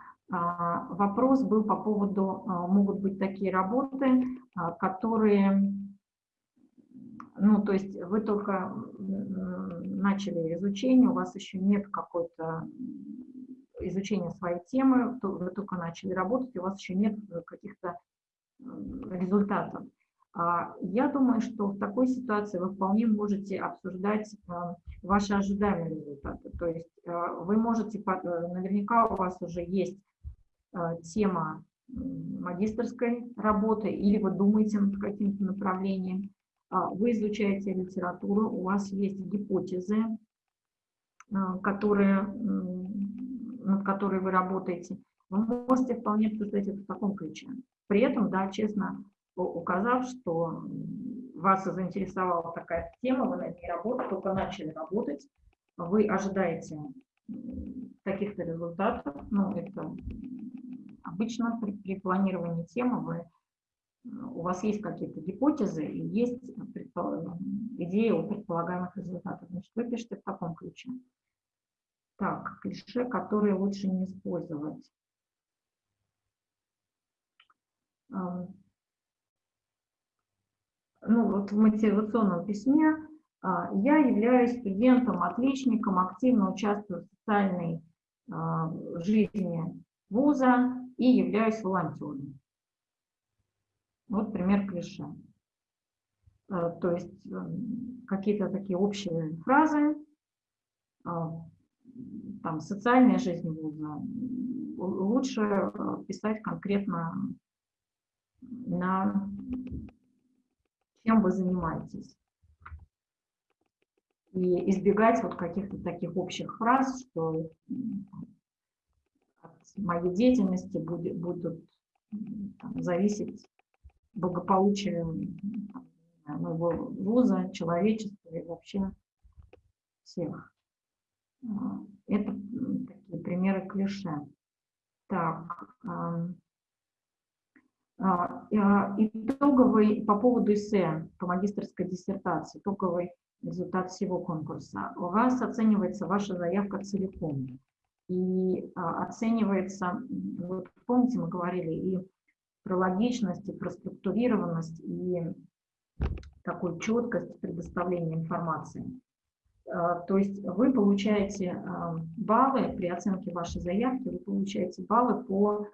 А, Вопрос был по поводу, а, могут быть такие работы, а, которые, ну, то есть вы только начали изучение, у вас еще нет какой-то изучения своей темы, вы только начали работать, у вас еще нет каких-то м, результатов. А, Я думаю, что в такой ситуации вы вполне можете обсуждать а, ваши ожидаемые результаты. То есть а, вы можете, э, наверняка у вас уже есть а, тема м, магистрской работы, или вы думаете над каким-то направлением, а, вы изучаете литературу, у вас есть гипотезы, а, которые, над которой вы работаете. Вы можете вполне обсуждать это в таком ключе. При этом, да, честно указав, что вас заинтересовала такая тема, вы над ней работаете, только начали работать, вы ожидаете каких-то результатов, ну, это обычно при, при планировании темы вы, у вас есть какие-то гипотезы и есть идея о предполагаемых результатах. Значит, вы пишете в таком ключе. Так, клише, которые лучше не использовать. Ну, вот в мотивационном письме а, я являюсь студентом, отличником, активно участвую в социальной а, жизни вуза и являюсь волонтером. Вот пример клише. Э, То есть м, какие-то такие общие фразы, а, там, социальная жизнь вуза, лучше э, писать конкретно на чем вы занимаетесь. И избегать вот каких-то таких общих фраз, что моей деятельности будет, будут там, зависеть благополучие там, моего вуза, человечества и вообще всех. А, Это такие примеры клише. Так, а, а, Итоговый по поводу эссе по магистрской диссертации, итоговый результат всего конкурса. У вас оценивается ваша заявка целиком. И а, оценивается, вот помните, мы говорили и про логичность, и про структурированность, и такую четкость предоставления информации. А, То есть вы получаете а, баллы при оценке вашей заявки, вы получаете баллы по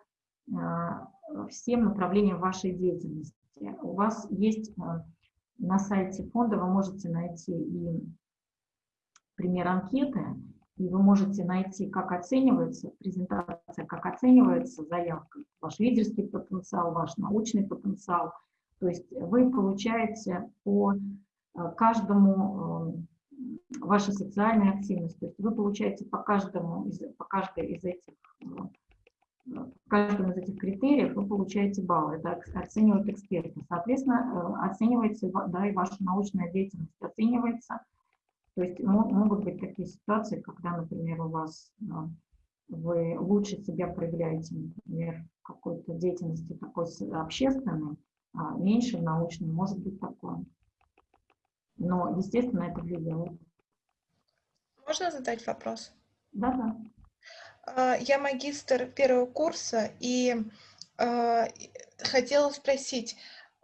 всем направлениям вашей деятельности. У вас есть на сайте фонда, вы можете найти и пример анкеты, и вы можете найти, как оценивается презентация, как оценивается заявка, ваш лидерский потенциал, ваш научный потенциал. То есть вы получаете по э, каждому э, ваша социальная активность, то есть вы получаете по каждому из, по каждой из этих в каждом из этих критериев вы получаете баллы, это оценивают эксперты. Соответственно, э, оценивается да, и ваша научная деятельность оценивается. То есть могут быть такие ситуации, когда, например, у вас э, вы лучше себя проявляете, например, в какой-то деятельности такой общественной, а меньше в научной, может быть такое. Но, естественно, это влияет. Можно задать вопрос? Да, да. Я магистр первого курса и э, хотела спросить,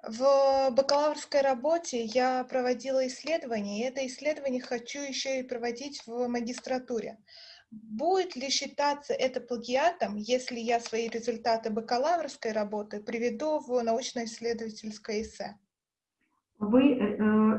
в бакалаврской работе я проводила исследование, и это исследование хочу еще и проводить в магистратуре. Будет ли считаться это плагиатом, если я свои результаты бакалаврской работы приведу в научно-исследовательское эссе? Вы э,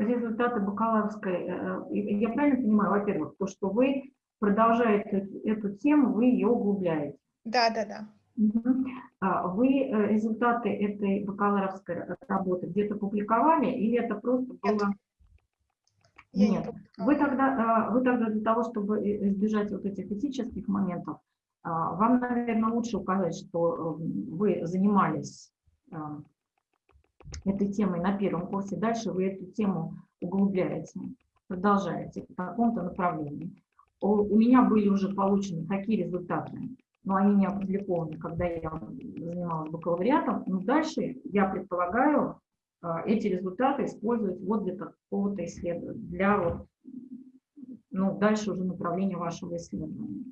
результаты бакалаврской, э, я правильно понимаю, во-первых, то, что вы продолжаете эту тему, вы ее углубляете. Да, да, да. Вы э, результаты этой бакалаврской работы где-то публиковали или это просто было... Я Нет. не Вы тогда, а, вы тогда для того, чтобы избежать вот этих этических моментов, а, вам, наверное, лучше указать, что э, вы занимались а, этой темой на первом курсе, дальше вы эту тему углубляете, продолжаете в каком-то направлении. У меня были уже получены такие результаты, но они не опубликованы, когда я занималась бакалавриатом. Но дальше, я предполагаю, а, эти результаты использовать вот для какого-то исследования, для вот, ну, дальше уже направления вашего исследования.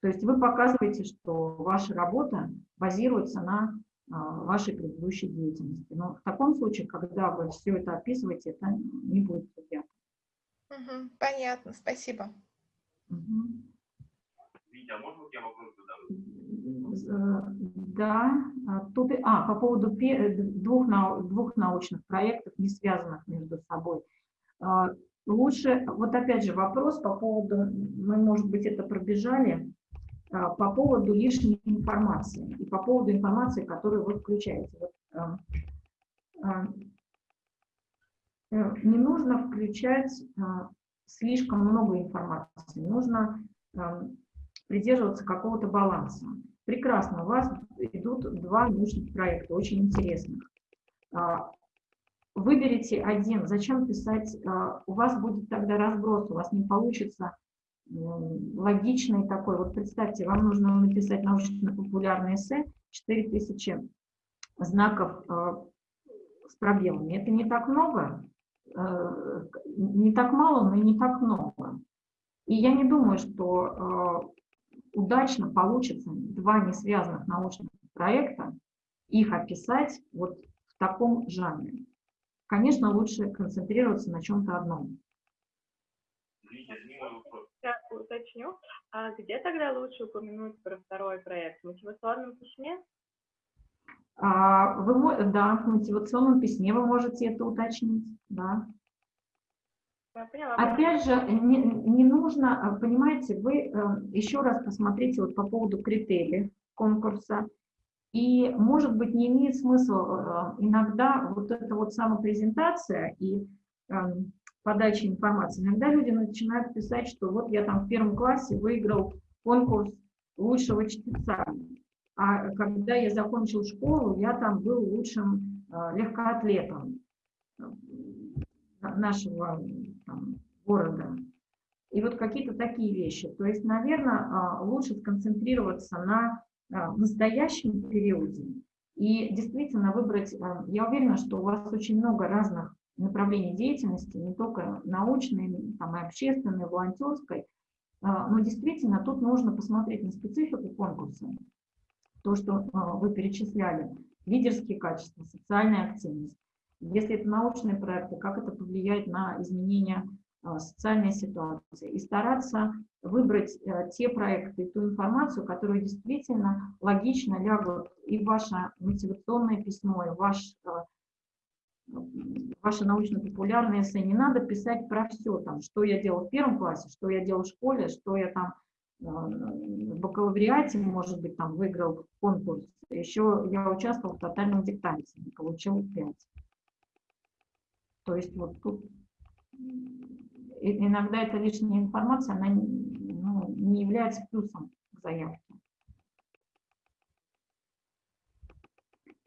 То есть вы показываете, что ваша работа базируется на а, вашей предыдущей деятельности. Но в таком случае, когда вы все это описываете, это не будет приятно. Угу, понятно, спасибо. Витя, а можно я вопрос задам? Да, а, тут, а, по поводу двух, двух научных проектов, не связанных между собой. А, лучше, вот опять же вопрос по поводу, мы, может быть, это пробежали, а, по поводу лишней информации и по поводу информации, которую вы включаете. Вот, э, не нужно включать слишком много информации, нужно э, придерживаться какого-то баланса. Прекрасно, у вас идут два научных проекта, очень интересных. А, выберите один, зачем писать, а, у вас будет тогда разброс, у вас не получится логичный такой. Вот представьте, вам нужно написать научно-популярное эссе, 4000 знаков а, с пробелами. Это не так много, не так мало, но и не так много. И я не думаю, что удачно получится два несвязанных научных проекта, их описать вот в таком жанре. Конечно, лучше концентрироваться на чем-то одном. Я уточню. А где тогда лучше упомянуть про второй проект? В мотивационном письме? А, вы, да, в мотивационном письме вы можете это уточнить, да. Опять же, не, не нужно, а, понимаете, вы э, еще раз посмотрите вот по поводу критериев конкурса, и, может быть, не имеет смысла э, иногда вот эта вот самопрезентация и э, подача информации. Иногда люди начинают писать, что вот я там в первом классе выиграл конкурс лучшего чтеца. А когда я закончил школу, я там был лучшим легкоатлетом нашего там, города. И вот какие-то такие вещи. То есть, наверное, э, лучше сконцентрироваться на настоящем периоде и действительно выбрать, я уверена, что у вас очень много разных направлений деятельности, не только научной, там, и общественной, и волонтерской, но действительно тут нужно посмотреть на специфику конкурса, то, что а, вы перечисляли, лидерские качества, социальная активность. Если это научные проекты, как это повлияет на изменение а, социальной ситуации. И стараться выбрать а, те проекты ту информацию, которые действительно логично лягут и ваше мотивационное письмо, и в ваш ваше научно-популярное эссе, не надо писать про все, там, что я делал в первом классе, что я делал в школе, что я там э, в бакалавриате, может быть, там выиграл конкурс. Еще я участвовал в тотальном диктанте, получил 5. То есть вот тут иногда эта лишняя информация, она ну, не является плюсом к заявке.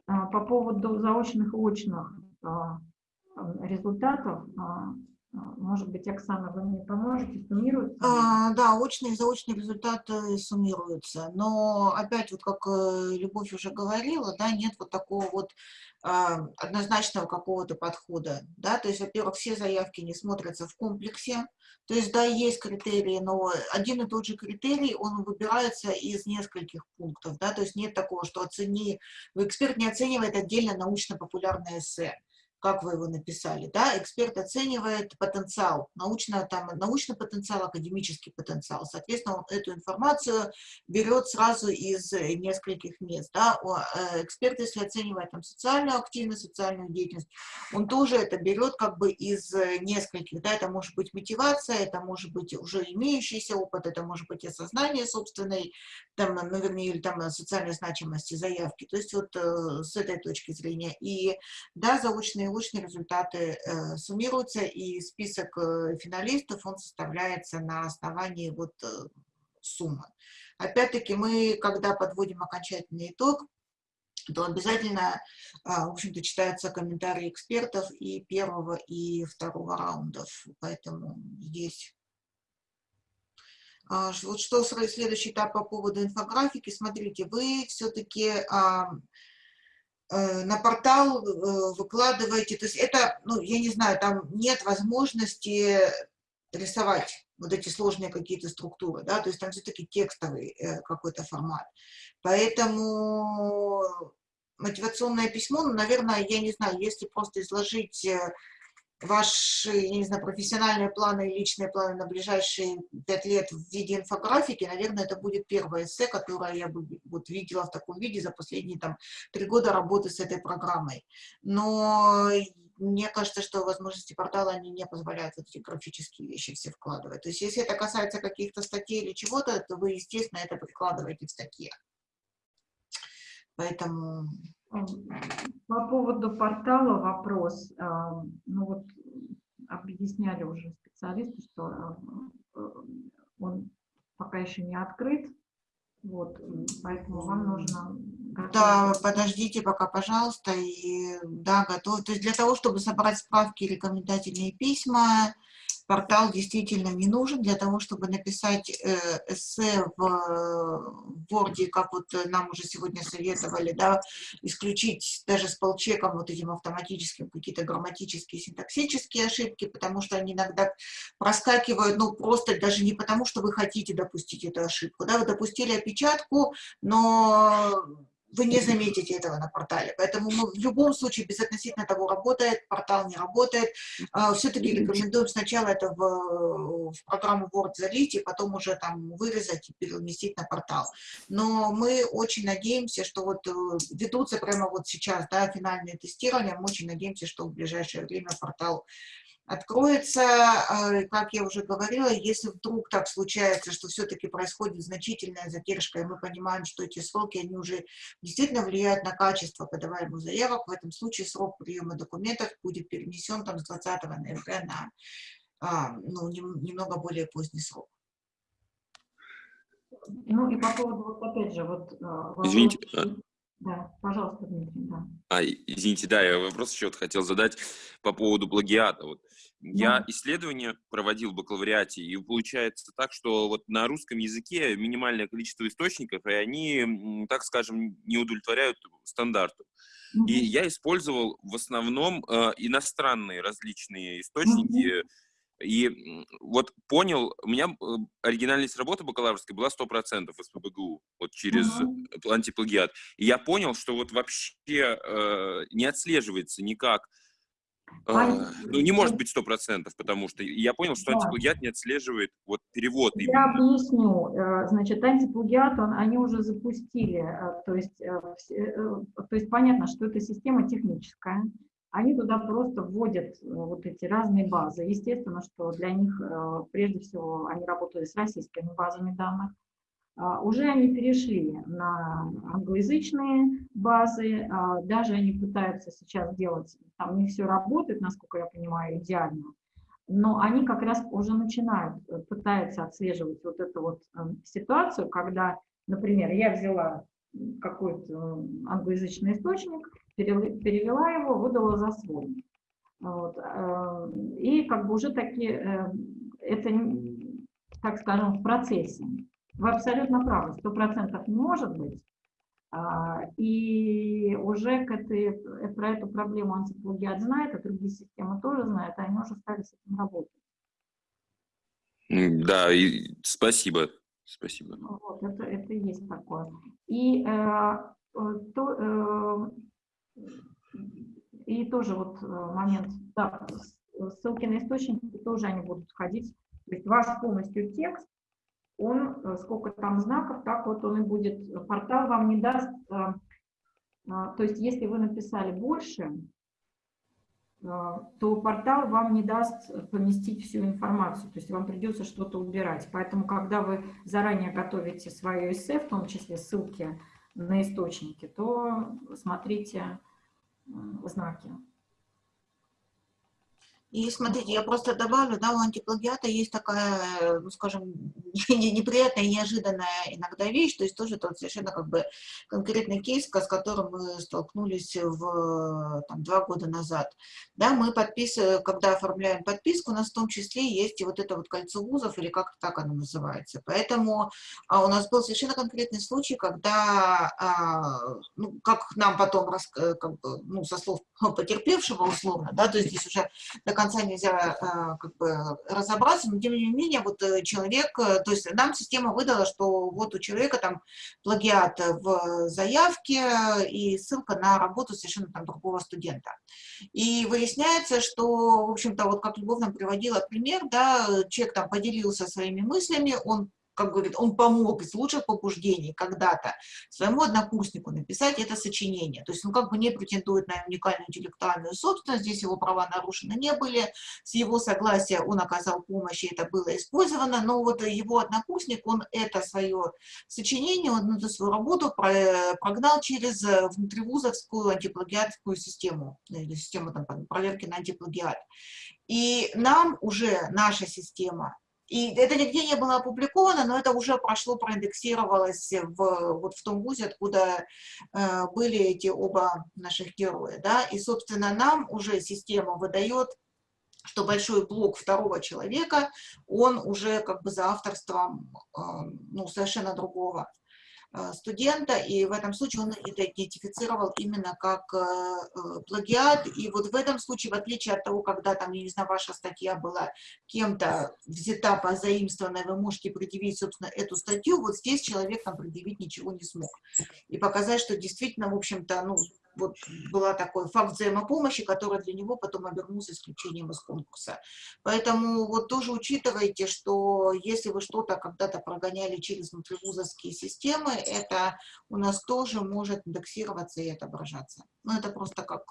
А, по поводу заочных и очных а, результатов, а, может быть, Оксана, вы мне поможете, суммируются? А, да, очные и заочные результаты суммируются, но опять, вот как э, Любовь уже говорила, да, нет вот такого вот а, однозначного какого-то подхода, да, то есть, во-первых, все заявки не смотрятся в комплексе, то есть, да, есть критерии, но один и тот же критерий, он выбирается из нескольких пунктов, да, то есть нет такого, что оцени, эксперт не оценивает отдельно научно-популярное эссе, как вы его написали, да, эксперт оценивает потенциал, научно, там, научный потенциал, академический потенциал. Соответственно, он эту информацию берет сразу из нескольких мест. Да. Э, эксперт, если оценивает там, социальную активность, социальную деятельность, он тоже это берет как бы из нескольких. Да. Это может быть мотивация, это может быть уже имеющийся опыт, это может быть осознание собственной, там, наверное, или там социальной значимости заявки. То есть вот э, с этой точки зрения. И да, заочные научные результаты э, суммируются, и список э, финалистов, он составляется на основании вот э, суммы. Опять-таки мы, когда подводим окончательный итог, то обязательно, в общем-то, читаются комментарии экспертов и первого, и второго раундов. Поэтому здесь... Вот что следующий этап по поводу инфографики. Смотрите, вы все-таки на портал э, выкладываете, то есть это, ну, я не знаю, там нет возможности рисовать вот эти сложные какие-то структуры, да, то есть там все-таки текстовый э, какой-то формат. Поэтому мотивационное письмо, ну, наверное, я не знаю, если просто изложить ваши, я не знаю, профессиональные планы и личные планы на ближайшие пять лет в виде инфографики, наверное, это будет первое эссе, которое я бы вот видела в таком виде за последние там три года работы с этой программой. Но мне кажется, что возможности портала они не позволяют вот эти графические вещи все вкладывать. То есть если это касается каких-то статей или чего-то, то вы, естественно, это прикладываете в статье. Поэтому по поводу портала вопрос. А, ну вот объясняли уже специалисты, что а, э, он пока еще не открыт. Вот, поэтому вам нужно... Да, подождите пока, пожалуйста, и да, готов. То есть для того, чтобы собрать справки, рекомендательные письма, портал действительно не нужен для того, чтобы написать э, эссе в Word, как вот нам уже сегодня советовали, да, исключить даже с полчеком вот этим автоматическим какие-то грамматические, синтаксические ошибки, потому что они иногда проскакивают, ну, просто даже не потому, что вы хотите допустить эту ошибку, да, вы допустили опечатку, но вы не заметите этого на портале. Поэтому мы в любом случае, безотносительно того, работает, портал не работает, а, все-таки рекомендуем сначала это в, в программу Word залить, и потом уже там вырезать и переместить на портал. Но мы очень надеемся, что вот э, ведутся прямо вот сейчас да, финальные тестирования, мы очень надеемся, что в ближайшее время портал откроется, а, как я уже говорила, если вдруг так случается, что все-таки происходит значительная задержка, и мы понимаем, что эти сроки, они уже действительно влияют на качество подаваемых заявок, в этом случае срок приема документов будет перенесен там с 20 ноября на а, ну, немного более поздний срок. Ну и по поводу, вот опять же, вот... А, Извините, да, пожалуйста, Дмитрий, да. А, извините, да, я вопрос еще вот хотел задать по поводу плагиата. Вот я исследования проводил в бакалавриате, и получается так, что вот на русском языке минимальное количество источников, и они, так скажем, не удовлетворяют стандарту. Mm -hmm. И я использовал в основном э, иностранные различные источники, mm -hmm. И вот понял, у меня оригинальность работы бакалаврской была 100% из ПБГУ, вот через uh-huh. антиплагиат. И я понял, что вот вообще э, не отслеживается никак, э, ну, не может быть 100%, потому что я понял, что да. антиплагиат не отслеживает вот перевод. Я именно. объясню. Э, значит, антиплагиат, он, они уже запустили, то есть, то есть понятно, что это система техническая, они туда просто вводят э, вот эти разные базы. Естественно, что для них, э, прежде всего, они работали с российскими базами данных. А, уже они перешли на англоязычные базы, а, даже они пытаются сейчас делать, там не все работает, насколько я понимаю, идеально, но они как раз уже начинают, э, пытаются отслеживать вот эту вот ситуацию, когда, например, я взяла какой-то англоязычный источник, перевела его, выдала за свой. Вот. Э, и как бы уже таки э, это, так скажем, в процессе. Вы абсолютно правы, сто процентов не может быть. А, и уже к этой, э, про эту проблему антиплагиат знает, а другие системы тоже знают, они уже стали с этим работать. Да, и спасибо. Спасибо. Вот, это, это есть такое. И э, то, э, и тоже вот э, момент, да, ссылки на источники тоже они будут входить. То есть ваш полностью текст, он, э, сколько там знаков, так вот он и будет. Портал вам не даст, то есть если вы написали больше, то портал вам не даст поместить всю информацию, то есть вам придется что-то убирать. Поэтому, когда вы заранее готовите свое эссе, в том числе ссылки на источники, то смотрите знаки. И смотрите, я просто добавлю, да, у антиплагиата есть такая, ну, скажем, [LAUGHS] неприятная неожиданная иногда вещь, то есть тоже тот совершенно как бы конкретный кейс, с которым мы столкнулись в, там, два года назад. Да, мы подписываем, когда оформляем подписку, у нас в том числе есть и вот это вот кольцо вузов, или как так оно называется. Поэтому а, у нас был совершенно конкретный случай, когда, а, ну, как нам потом, э, как ну, со слов [LAUGHS] потерпевшего условно, да, то есть здесь уже до конца нельзя а, как бы разобраться, но тем не менее вот э, человек, э, то есть нам система выдала, что вот у человека там плагиат в заявке и ссылка на работу совершенно там другого студента. И выясняется, что, в общем-то, вот как Любовь нам приводила пример, да, человек там поделился своими мыслями, он как говорит, он помог из лучших побуждений когда-то своему однокурснику написать это сочинение. То есть он как бы не претендует на уникальную интеллектуальную собственность, здесь его права нарушены не были, с его согласия он оказал помощь, и это было использовано, но вот его однокурсник, он это свое сочинение, он эту свою работу прогнал через внутривузовскую антиплагиатскую систему, или систему там, проверки на антиплагиат. И нам уже наша система и это нигде не было опубликовано, но это уже прошло, проиндексировалось в, вот в том вузе, откуда э, были эти оба наших героя. Да? И, собственно, нам уже система выдает что большой блок второго человека, он уже как бы за авторством э, ну, совершенно другого студента, и в этом случае он это идентифицировал именно как э, э, плагиат. И вот в этом случае, в отличие от того, когда там, я не знаю, ваша статья была кем-то взята, позаимствованная, вы можете предъявить, собственно, эту статью, вот здесь человек там предъявить ничего не смог. И показать, что действительно, в общем-то, ну, вот была такой факт взаимопомощи, который для него потом обернулся исключением из конкурса. Поэтому вот тоже учитывайте, что если вы что-то когда-то прогоняли через внутривузовские системы, это у нас тоже может индексироваться и отображаться. Ну, это просто как...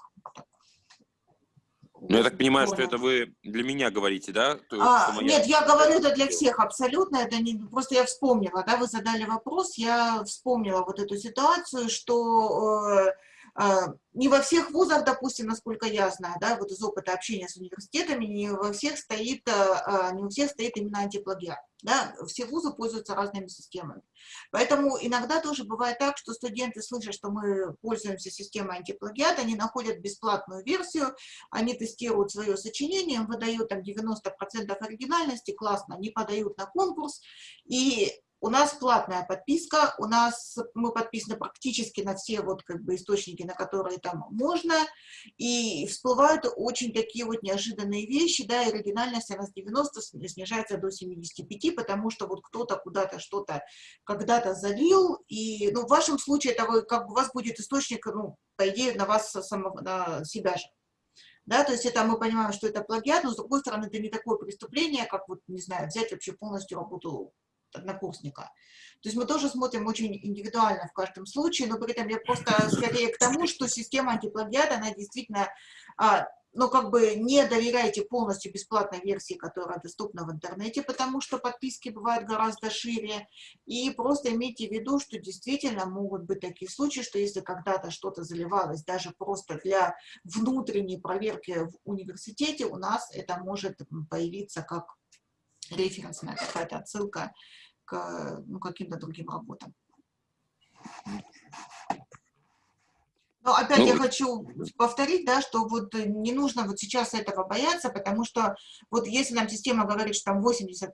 Ну, я так понимаю, что это вы для меня говорите, да? То, а, моя... Нет, я говорю это для всех абсолютно. Это не просто я вспомнила, да, вы задали вопрос, я вспомнила вот эту ситуацию, что э, не во всех вузах, допустим, насколько я знаю, да, вот из опыта общения с университетами, не во всех стоит, а, а, не у всех стоит именно антиплагиат. Да, все вузы пользуются разными системами. Поэтому иногда тоже бывает так, что студенты слышат, что мы пользуемся системой антиплагиат, они находят бесплатную версию, они тестируют свое сочинение, им выдают там 90% оригинальности, классно, они подают на конкурс, и у нас платная подписка, у нас мы подписаны практически на все вот как бы источники, на которые там можно, и всплывают очень такие вот неожиданные вещи, да, и оригинальность она с 90 снижается до 75, потому что вот кто-то куда-то что-то когда-то залил, и, ну, в вашем случае это вы, как у вас будет источник, ну, по идее, на вас самого, на себя же. Да, то есть это мы понимаем, что это плагиат, но с другой стороны, это не такое преступление, как вот, не знаю, взять вообще полностью работу однокурсника. То есть мы тоже смотрим очень индивидуально в каждом случае, но при этом я просто скорее к тому, что система антиплагиата, она действительно а, но как бы не доверяйте полностью бесплатной версии, которая доступна в интернете, потому что подписки бывают гораздо шире. И просто имейте в виду, что действительно могут быть такие случаи, что если когда-то что-то заливалось даже просто для внутренней проверки в университете, у нас это может появиться как референсная какая-то отсылка к ну, каким-то другим работам. Но опять ну, я хочу повторить, да, что вот не нужно вот сейчас этого бояться, потому что вот если нам система говорит, что там 80%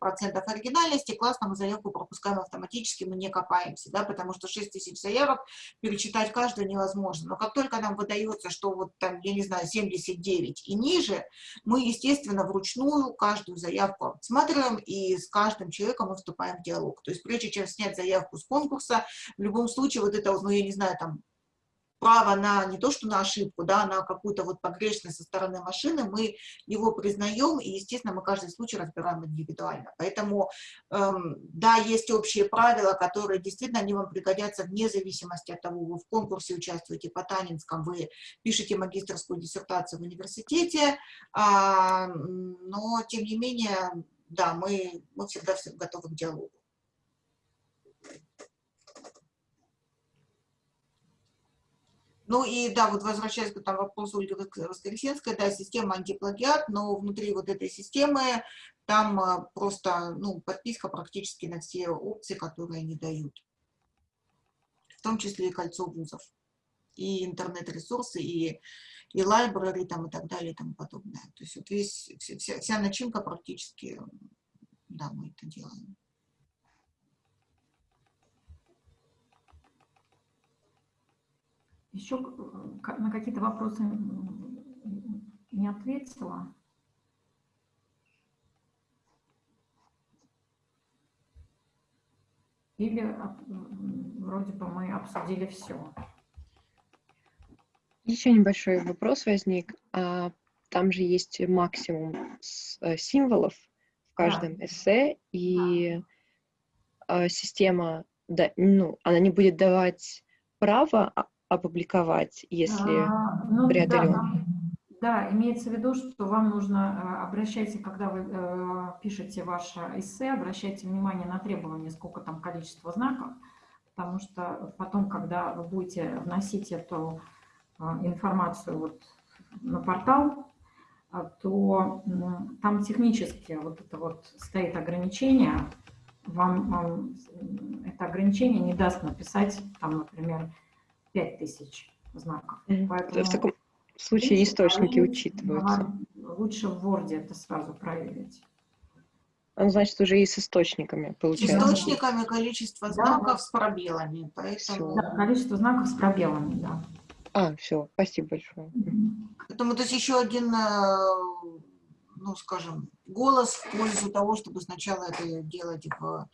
оригинальности, классно, мы заявку пропускаем автоматически, мы не копаемся, да, потому что 6 тысяч заявок перечитать каждую невозможно. Но как только нам выдается, что вот там, я не знаю, 79 и ниже, мы, естественно, вручную каждую заявку смотрим и с каждым человеком мы вступаем в диалог. То есть прежде чем снять заявку с конкурса, в любом случае вот это, ну, я не знаю, там, право на не то, что на ошибку, да, на какую-то вот погрешность со стороны машины, мы его признаем, и, естественно, мы каждый случай разбираем индивидуально. Поэтому, эм, да, есть общие правила, которые действительно они вам пригодятся вне зависимости от того, вы в конкурсе участвуете по Танинском, вы пишете магистрскую диссертацию в университете, а, но, тем не менее, да, мы, мы всегда готовы к диалогу. Ну и да, вот возвращаясь к там, вопросу Ольги Воскресенской, да, система антиплагиат, но внутри вот этой системы там а, просто ну, подписка практически на все опции, которые они дают. В том числе и кольцо вузов, и интернет-ресурсы, и, и library там, и так далее и тому подобное. То есть вот весь, вся, вся начинка практически, да, мы это делаем. Еще на какие-то вопросы не ответила. Или вроде бы мы обсудили все. Еще небольшой вопрос возник. А, там же есть максимум э, символов в каждом да. эссе, и да. система, да, ну, она не будет давать право а, опубликовать, если а, ну, преодолен? Да, да, имеется в виду, что вам нужно, э, обращайте, когда вы э, пишете ваше эссе, обращайте внимание на требования, сколько там количество знаков, потому что потом, когда вы будете вносить эту э, информацию вот на портал, э, то э, там технически вот это вот стоит ограничение, вам, вам это ограничение не даст написать, там, например, 5000 знаков. Поэтому в таком случае источники учитываются. Лучше в Word это сразу проверить. Он, значит, уже и с источниками получается. Источниками количество знаков да. с пробелами. Поэтому... Да, количество знаков с пробелами, да. А, все, спасибо большое. Поэтому то есть еще один, э, ну, скажем, голос в пользу того, чтобы сначала это делать в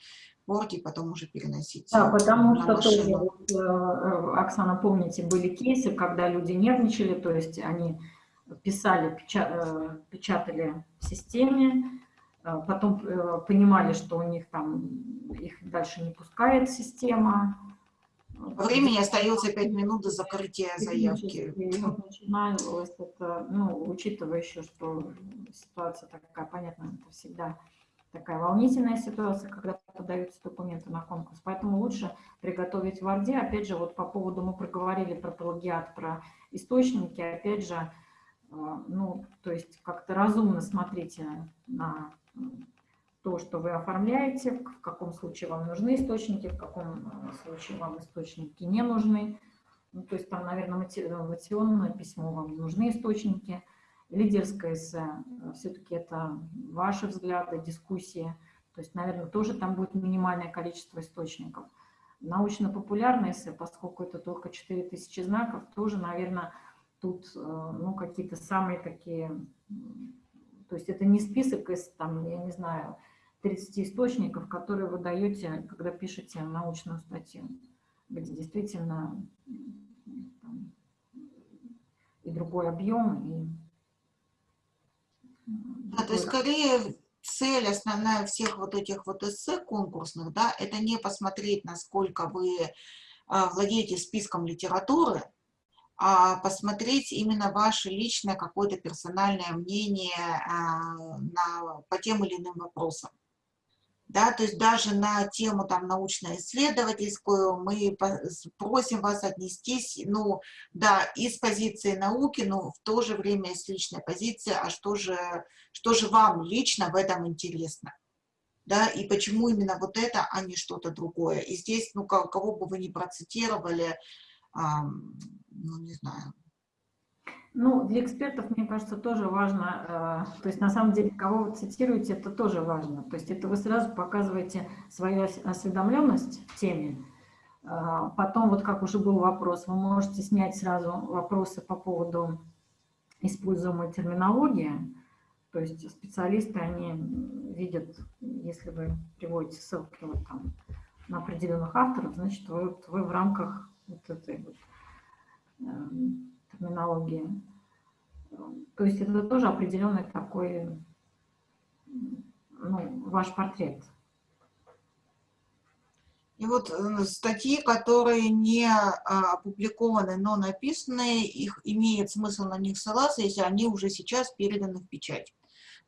Word и потом уже переносить. Да, потому что тоже, э, э, Оксана, помните, были кейсы, когда люди нервничали, то есть они писали, э, печатали в системе, потом понимали, что у них там, их дальше не пускает система. Времени остается 5 минут до закрытия заявки. Начиналось это, ну, учитывая еще, что ситуация такая, понятно, это всегда такая волнительная ситуация, когда подаются документы на конкурс. Поэтому лучше приготовить в Word. Опять же, вот по поводу, мы проговорили про плагиат, про источники. Опять же, э, ну, то есть как-то разумно смотрите на то, что вы оформляете, в каком случае вам нужны источники, в каком э, случае вам источники не нужны. Ну, то есть там, наверное, мотивационное письмо вам нужны источники – лидерское эссе, э, все-таки это ваши взгляды, дискуссии, то есть, наверное, тоже там будет минимальное количество источников. Научно-популярное эссе, поскольку это только 4000 знаков, тоже, наверное, тут э, ну, какие-то самые такие, то есть это не список из, там, я не знаю, 30 источников, которые вы даете, когда пишете научную статью, где действительно там, и другой объем, и да, то есть скорее цель основная всех вот этих вот эссе конкурсных, да, это не посмотреть, насколько вы а, владеете списком литературы, а посмотреть именно ваше личное какое-то персональное мнение а, на, по тем или иным вопросам. Да, то есть даже на тему там научно-исследовательскую мы просим вас отнестись, ну, да, из позиции науки, но в то же время из личной позиции, а что же, что же вам лично в этом интересно? Да, и почему именно вот это, а не что-то другое. И здесь, ну, кого бы вы ни процитировали, ну, не знаю. Ну, для экспертов, мне кажется, тоже важно, э, то есть на самом деле, кого вы цитируете, это тоже важно. То есть это вы сразу показываете свою осведомленность в теме. Э, потом, вот как уже был вопрос, вы можете снять сразу вопросы по поводу используемой терминологии. То есть специалисты, они видят, если вы приводите ссылки вот там, на определенных авторов, значит, вы, вы в рамках вот этой вот, э, терминологии. То есть это тоже определенный такой ну, ваш портрет. И вот э, статьи, которые не а, опубликованы, но написаны, их имеет смысл на них ссылаться, если они уже сейчас переданы в печать.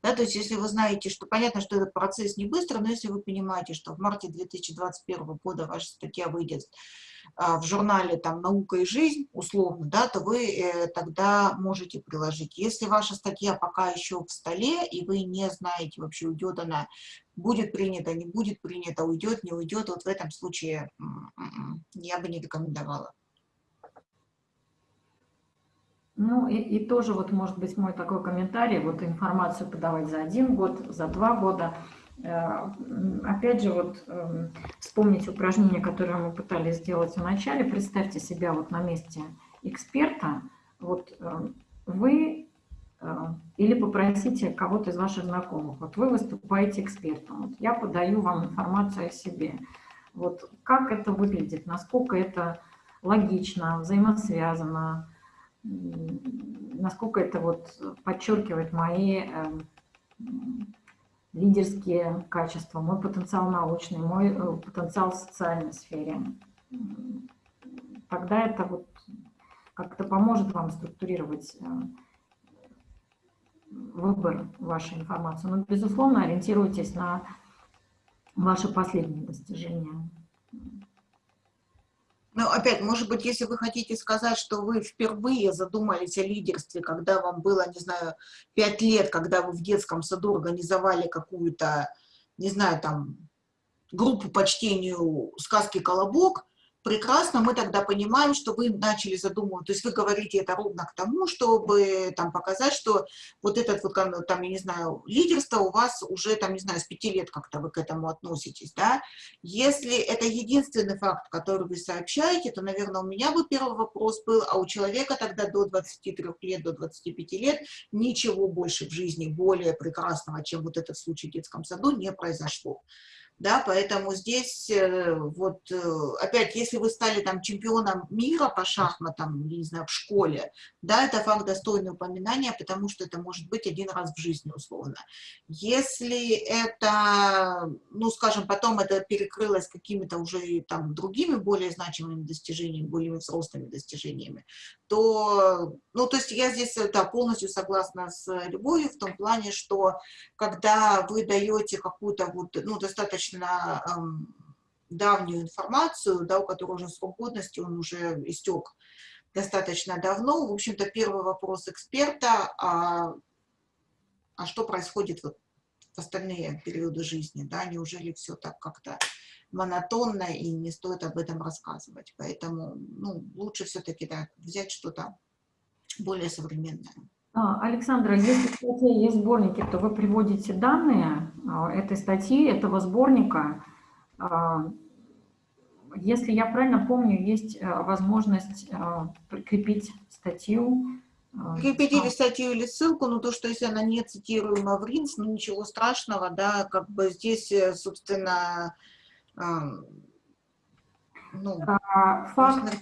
Да, то есть если вы знаете, что понятно, что этот процесс не быстро, но если вы понимаете, что в марте 2021 года ваша статья выйдет в журнале там «Наука и жизнь», условно, да, то вы э, тогда можете приложить. Если ваша статья пока еще в столе, и вы не знаете вообще, уйдет она, будет принята, не будет принята, уйдет, не уйдет, вот в этом случае м-м-м, я бы не рекомендовала. Ну и, и тоже вот может быть мой такой комментарий, вот информацию подавать за один год, за два года – опять же, вот эм, вспомнить упражнение, которое мы пытались сделать в начале. Представьте себя вот на месте эксперта. Вот эм, вы э, или попросите кого-то из ваших знакомых. Вот вы выступаете экспертом. Вот я подаю вам информацию о себе. Вот как это выглядит, насколько это логично, взаимосвязано, насколько это вот подчеркивает мои эм, лидерские качества, мой потенциал научный, мой э, потенциал в социальной сфере. Тогда это вот как-то поможет вам структурировать э, выбор вашей информации. Но, безусловно, ориентируйтесь на ваши последние достижения. Ну, опять, может быть, если вы хотите сказать, что вы впервые задумались о лидерстве, когда вам было, не знаю, пять лет, когда вы в детском саду организовали какую-то, не знаю, там, группу по чтению сказки «Колобок», прекрасно, мы тогда понимаем, что вы начали задумывать, то есть вы говорите это ровно к тому, чтобы там показать, что вот этот вот, там, я не знаю, лидерство у вас уже, там, не знаю, с пяти лет как-то вы к этому относитесь, да. Если это единственный факт, который вы сообщаете, то, наверное, у меня бы первый вопрос был, а у человека тогда до 23 лет, до 25 лет ничего больше в жизни более прекрасного, чем вот этот случай в детском саду, не произошло да, поэтому здесь э, вот э, опять, если вы стали там чемпионом мира по шахматам, не знаю, в школе, да, это факт достойный упоминания, потому что это может быть один раз в жизни условно. Если это, ну, скажем, потом это перекрылось какими-то уже там другими более значимыми достижениями, более взрослыми достижениями, то, ну, то есть я здесь, да, полностью согласна с Любовью в том плане, что когда вы даете какую-то вот, ну, достаточно эм, давнюю информацию, да, у которой уже срок годности, он уже истек достаточно давно, в общем-то, первый вопрос эксперта, а, а что происходит вот в остальные периоды жизни, да, неужели все так как-то монотонно и не стоит об этом рассказывать. Поэтому ну, лучше все-таки да, взять что-то более современное. А, Александра, если в статье есть сборники, то вы приводите данные этой статьи, этого сборника. А, если я правильно помню, есть возможность прикрепить статью. Прикрепить или статью, или ссылку, но то, что если она не цитируема в РИНС, ну ничего страшного, да, как бы здесь, э, собственно, ну, а, факт,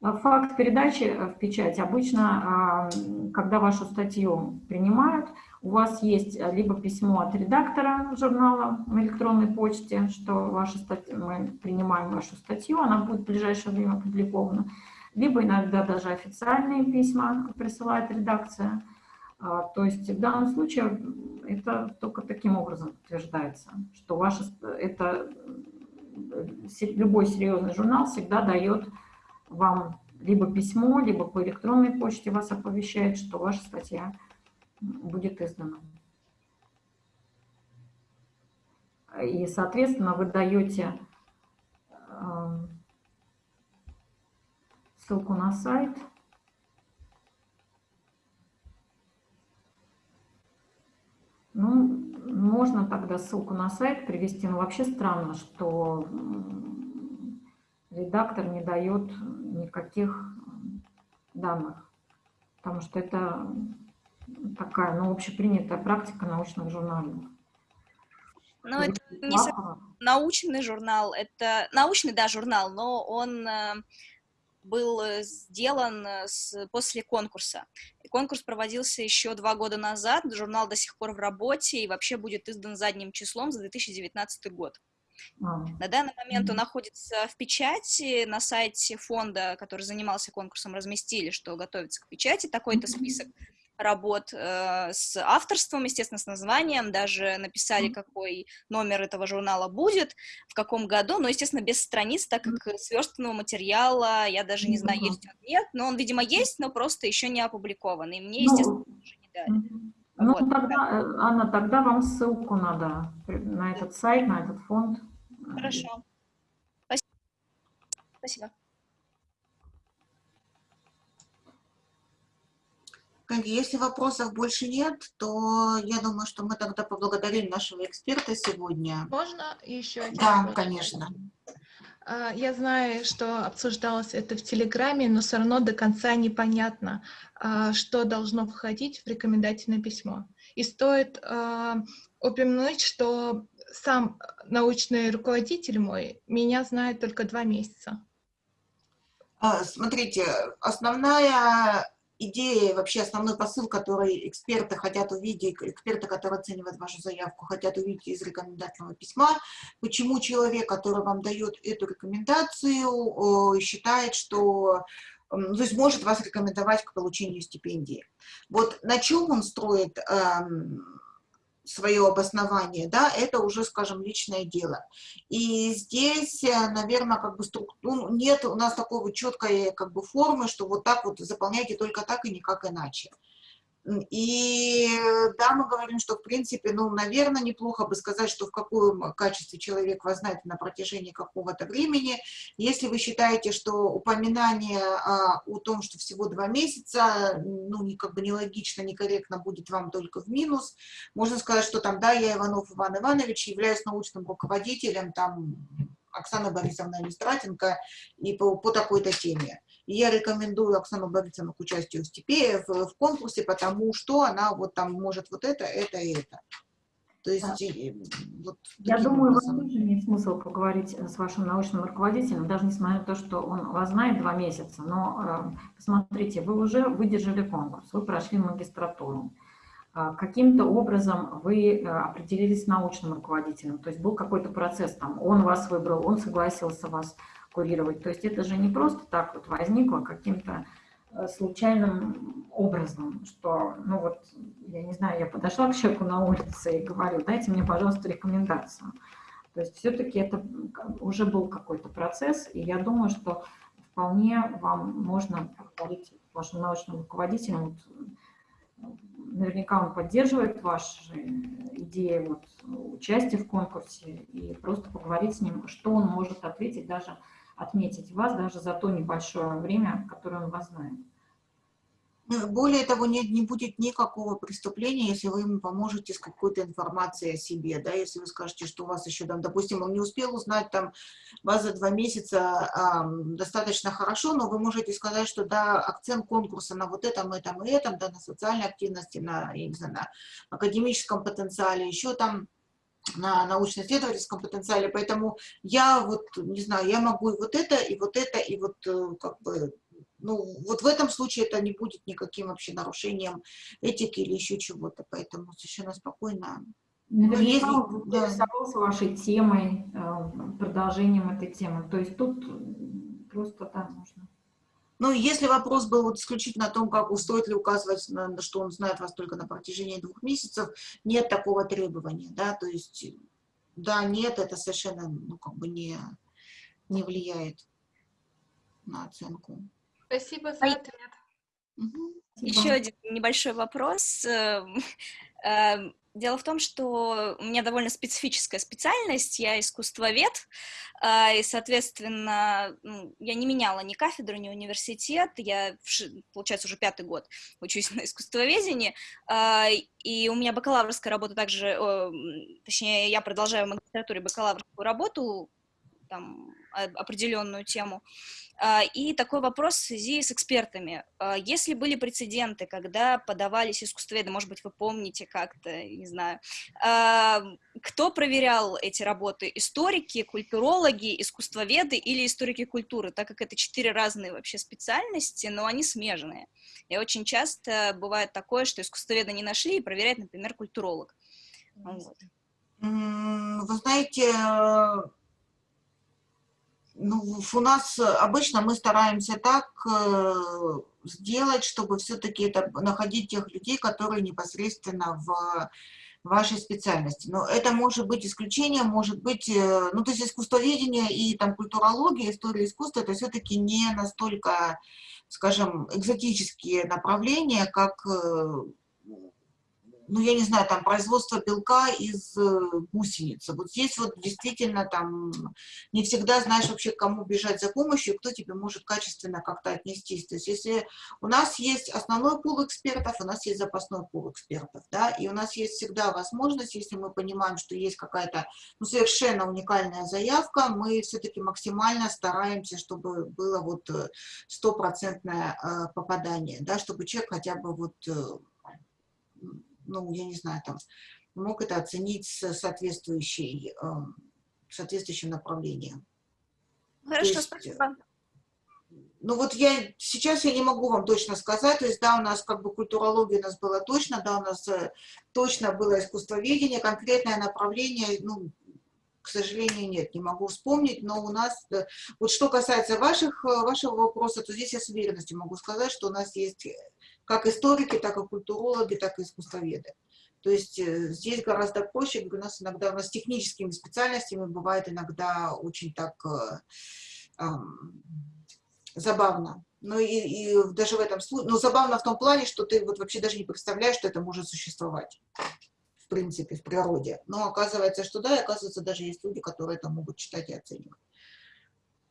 А Факт передачи э, в печать обычно, а, когда вашу статью принимают, у вас есть э, либо письмо от редактора журнала в электронной почте, что ваша статья, мы принимаем вашу статью, она будет в ближайшее время опубликована, либо иногда даже официальные письма присылает редакция. А, то есть в данном случае это только таким образом подтверждается, что ваша, это, любой серьезный журнал всегда дает вам либо письмо, либо по электронной почте вас оповещает, что ваша статья будет издана. И, соответственно, вы даете эм, ссылку на сайт. Ну, можно тогда ссылку на сайт привести, но вообще странно, что редактор не дает никаких данных, потому что это такая, ну, общепринятая практика научных журналов. Ну, это не научный журнал, это научный, да, журнал, но он э, был сделан с, после конкурса. И конкурс проводился еще два года назад, журнал до сих пор в работе и вообще будет издан задним числом за 2019 год. А. На данный момент он находится в печати, на сайте фонда, который занимался конкурсом, разместили, что готовится к печати такой-то список работ э, с авторством, естественно, с названием, даже написали, какой номер этого журнала будет, в каком году, но, естественно, без страниц, так как сверстанного материала, я даже не знаю, есть он нет, но он, видимо, есть, но просто еще не опубликован, и мне, естественно, ну, уже не дали. Ну, вот. тогда, э, Анна, тогда вам ссылку надо на этот сайт, на этот фонд. Хорошо. Спасибо. Спасибо. Если вопросов больше нет, то я думаю, что мы тогда поблагодарим нашего эксперта сегодня. Можно еще один Да, вопрос? конечно. А, я знаю, что обсуждалось это в Телеграме, но все равно до конца непонятно, а, что должно входить в рекомендательное письмо. И стоит а, упомянуть, что сам научный руководитель мой меня знает только два месяца. Смотрите, основная идея, вообще основной посыл, который эксперты хотят увидеть, эксперты, которые оценивают вашу заявку, хотят увидеть из рекомендательного письма, почему человек, который вам дает эту рекомендацию, считает, что то есть может вас рекомендовать к получению стипендии. Вот на чем он строит эм, свое обоснование, да, это уже, скажем, личное дело. И здесь, э, наверное, как бы ну, нет у нас такой четкой как бы формы, что вот так вот заполняйте только так и никак иначе. И да, мы говорим, что в принципе, ну, наверное, неплохо бы сказать, что в каком качестве человек вас знает на протяжении какого-то времени. Если вы считаете, что упоминание а, о том, что всего два месяца, ну, не, как бы нелогично, некорректно будет вам только в минус, можно сказать, что там, да, я Иванов Иван Иванович, являюсь научным руководителем, там, Оксана Борисовна Листратенко, и по, по такой-то теме. И я рекомендую Оксану Борисовну к участию в, степе, в, в конкурсе, потому что она вот там может вот это, это и это. То есть, вот Я думаю, вам тоже имеет смысл поговорить с вашим научным руководителем, даже несмотря на то, что он вас знает два месяца. Но э, посмотрите, вы уже выдержали конкурс, вы прошли магистратуру. Э, Каким-то образом вы э, определились с научным руководителем, то есть был какой-то процесс, там, он вас выбрал, он согласился вас курировать. То есть это же не просто так вот возникло каким-то э, случайным образом, что, ну вот, я не знаю, я подошла к человеку на улице и говорю, дайте мне, пожалуйста, рекомендацию. То есть все-таки это уже был какой-то процесс, и я думаю, что вполне вам можно поговорить с вашим научным руководителем. Вот, наверняка он поддерживает ваши идеи вот, участия в конкурсе, и просто поговорить с ним, что он может ответить даже отметить вас даже за то небольшое время, которое он вас знает. Ну, более того, не, не будет никакого преступления, если вы ему поможете с какой-то информацией о себе, да, если вы скажете, что у вас еще там, допустим, он не успел узнать там вас за два месяца а, достаточно хорошо, но вы можете сказать, что да, акцент конкурса на вот этом, этом и этом, да, на социальной активности, на, я не знаю, на академическом потенциале, еще там на научно-исследовательском потенциале, поэтому я вот, не знаю, я могу и вот это, и вот это, и вот э, как бы ну, вот в этом случае это не будет никаким вообще нарушением этики или еще чего-то, поэтому совершенно спокойно. Наверняка если, он заинтересовался да. вашей темой, э, продолжением этой темы. То есть тут просто, да, нужно. Ну, если вопрос был вот исключительно о том, как стоит ли указывать, на, что он знает вас только на протяжении двух месяцев, нет такого требования, да, то есть, да, нет, это совершенно, ну, как бы не, не влияет на оценку. Спасибо за ответ. Угу. Еще один небольшой вопрос. [LAUGHS] Дело в том, что у меня довольно специфическая специальность, я искусствовед, а, и, соответственно, ну, я не меняла ни кафедру, ни университет, я, получается, уже пятый год учусь [LAUGHS] на искусствоведении, а, и у меня бакалаврская работа также, точнее, я продолжаю в магистратуре бакалаврскую работу, там, определенную тему, а, и такой вопрос в связи с экспертами. А, если были прецеденты, когда подавались искусствоведы, может быть, вы помните как-то, не знаю, а, кто проверял эти работы? Историки, культурологи, искусствоведы или историки культуры, так как это четыре разные вообще специальности, но они смежные. И очень часто бывает такое, что искусствоведа не нашли и проверяет, например, культуролог. Вот. Вы знаете, ну, у нас обычно мы стараемся так э, сделать, чтобы все-таки это находить тех людей, которые непосредственно в вашей специальности. Но это может быть исключением, может быть, э, ну, то есть искусствоведение и там культурология, история искусства, это все-таки не настолько, скажем, экзотические направления, как э, ну, я не знаю, там, производство белка из э, гусеницы. Вот здесь вот действительно там не всегда знаешь вообще, кому бежать за помощью, кто тебе может качественно как-то отнестись. То есть если у нас есть основной пул экспертов, у нас есть запасной пул экспертов, да, и у нас есть всегда возможность, если мы понимаем, что есть какая-то ну, совершенно уникальная заявка, мы все-таки максимально стараемся, чтобы было вот э, стопроцентное э, попадание, да, чтобы человек хотя бы вот ну, я не знаю, там, мог это оценить с соответствующей, э, соответствующим направлением. Хорошо, есть, спасибо. Ну вот я сейчас я не могу вам точно сказать, то есть да, у нас как бы культурология у нас была точно, да, у нас э, точно было искусствоведение, конкретное направление, ну, к сожалению, нет, не могу вспомнить, но у нас, э, вот что касается ваших, э, вашего вопроса, то здесь я с уверенностью могу сказать, что у нас есть как историки, так и культурологи, так и искусствоведы. То есть э, здесь гораздо проще, у нас иногда, у нас с техническими специальностями бывает иногда очень так э, э, забавно. Но и, и даже в этом случае, но забавно в том плане, что ты вот вообще даже не представляешь, что это может существовать в принципе, в природе. Но оказывается, что да, и оказывается, даже есть люди, которые это могут читать и оценивать.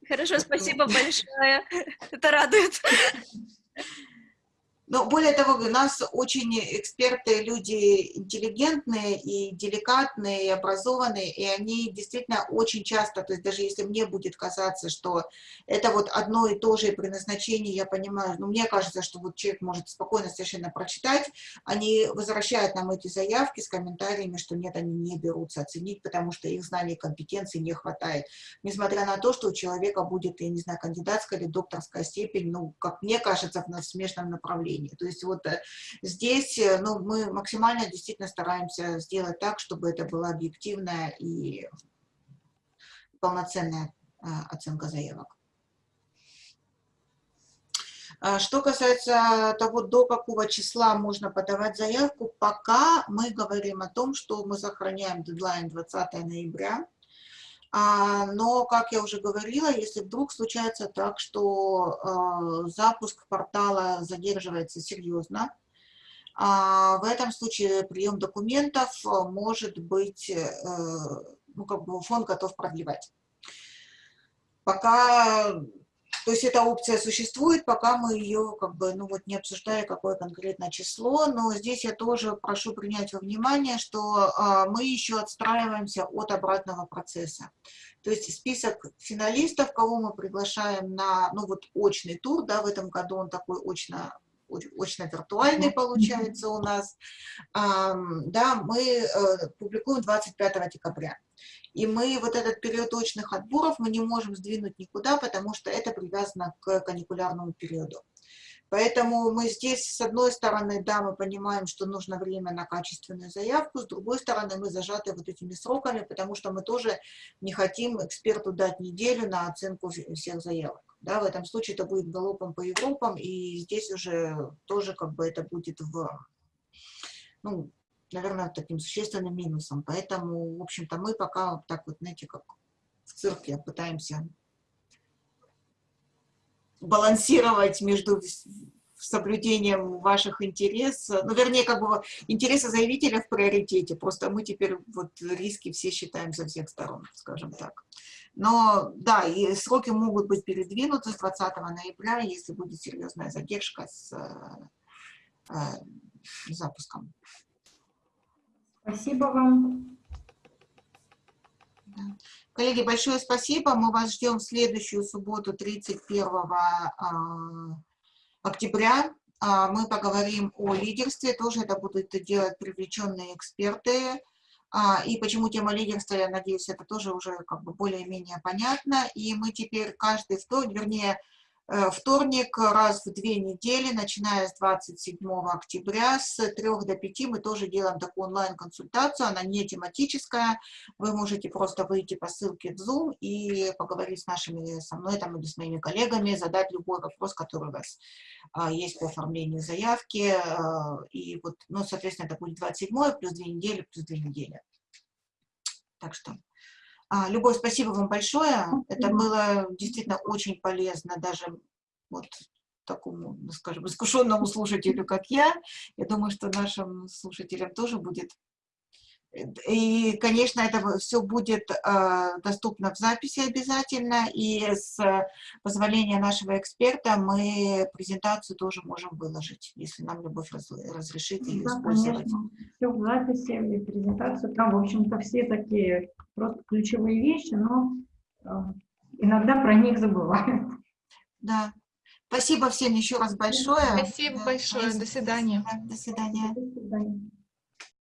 Хорошо, спасибо большое. Это радует. [LAUGHS] Но более того, у нас очень эксперты, люди интеллигентные и деликатные, и образованные, и они действительно очень часто, то есть даже если мне будет казаться, что это вот одно и то же при назначении, я понимаю, но ну, мне кажется, что вот человек может спокойно совершенно прочитать, они возвращают нам эти заявки с комментариями, что нет, они не берутся оценить, потому что их знаний и компетенции не хватает. Несмотря на то, что у человека будет, я не знаю, кандидатская или докторская степень, ну, как мне кажется, в смежном направлении направлении. То есть вот э, здесь э, ну, мы максимально действительно стараемся сделать так, чтобы это была объективная и полноценная э, оценка заявок. А что касается того, до какого числа можно подавать заявку, пока мы говорим о том, что мы сохраняем дедлайн 20 ноября, но, как я уже говорила, если вдруг случается так, что а, запуск портала задерживается серьезно, а, в этом случае прием документов может быть, э, ну, как бы фонд готов продлевать. Пока то есть эта опция существует, пока мы ее как бы, ну вот не обсуждая какое конкретное число, но здесь я тоже прошу принять во внимание, что а, мы еще отстраиваемся от обратного процесса. То есть список финалистов, кого мы приглашаем на, ну вот очный тур, да, в этом году он такой очно очно-виртуальный получается у нас. Да, мы э, публикуем 25 декабря. И мы вот этот период очных отборов мы не можем сдвинуть никуда, потому что это привязано к каникулярному периоду. Поэтому мы здесь, с одной стороны, да, мы понимаем, что нужно время на качественную заявку, с другой стороны, мы зажаты вот этими сроками, потому что мы тоже не хотим эксперту дать неделю на оценку всех заявок. Да, в этом случае это будет галопом по Европам, и здесь уже тоже как бы это будет в, ну, наверное, таким существенным минусом. Поэтому, в общем-то, мы пока так вот, знаете, как в цирке пытаемся балансировать между соблюдением ваших интересов, ну, вернее, как бы интересы заявителя в приоритете, просто мы теперь вот риски все считаем со всех сторон, скажем так. Но, да, и сроки могут быть передвинуты с 20 ноября, если будет серьезная задержка с э, э, запуском. Спасибо вам. Коллеги, большое спасибо. Мы вас ждем в следующую субботу, 31 а, октября. А, мы поговорим о лидерстве. Тоже это будут делать привлеченные эксперты. А, и почему тема лидерства, я надеюсь, это тоже уже как бы более-менее понятно. И мы теперь каждый вторник, вернее, вторник раз в две недели, начиная с 27 октября, с 3 до 5 мы тоже делаем такую онлайн-консультацию, она не тематическая, вы можете просто выйти по ссылке в Zoom и поговорить с нашими, со мной там, или с моими коллегами, задать любой вопрос, который у вас а, есть по оформлению заявки, и вот, ну, соответственно, это будет 27 плюс 2 недели, плюс 2 недели. Так что... А, Любовь, спасибо вам большое. Это было действительно очень полезно даже вот такому, ну, скажем, искушенному слушателю, как я. Я думаю, что нашим слушателям тоже будет и, конечно, это все будет э, доступно в записи обязательно, и с позволения нашего эксперта мы презентацию тоже можем выложить, если нам Любовь раз, разрешит ее да, использовать. Конечно. Все в записи и презентацию, там, в общем-то, все такие просто ключевые вещи, но э, иногда про них забывают. Да. Спасибо всем еще раз большое. Спасибо большое. До свидания. До свидания. До свидания.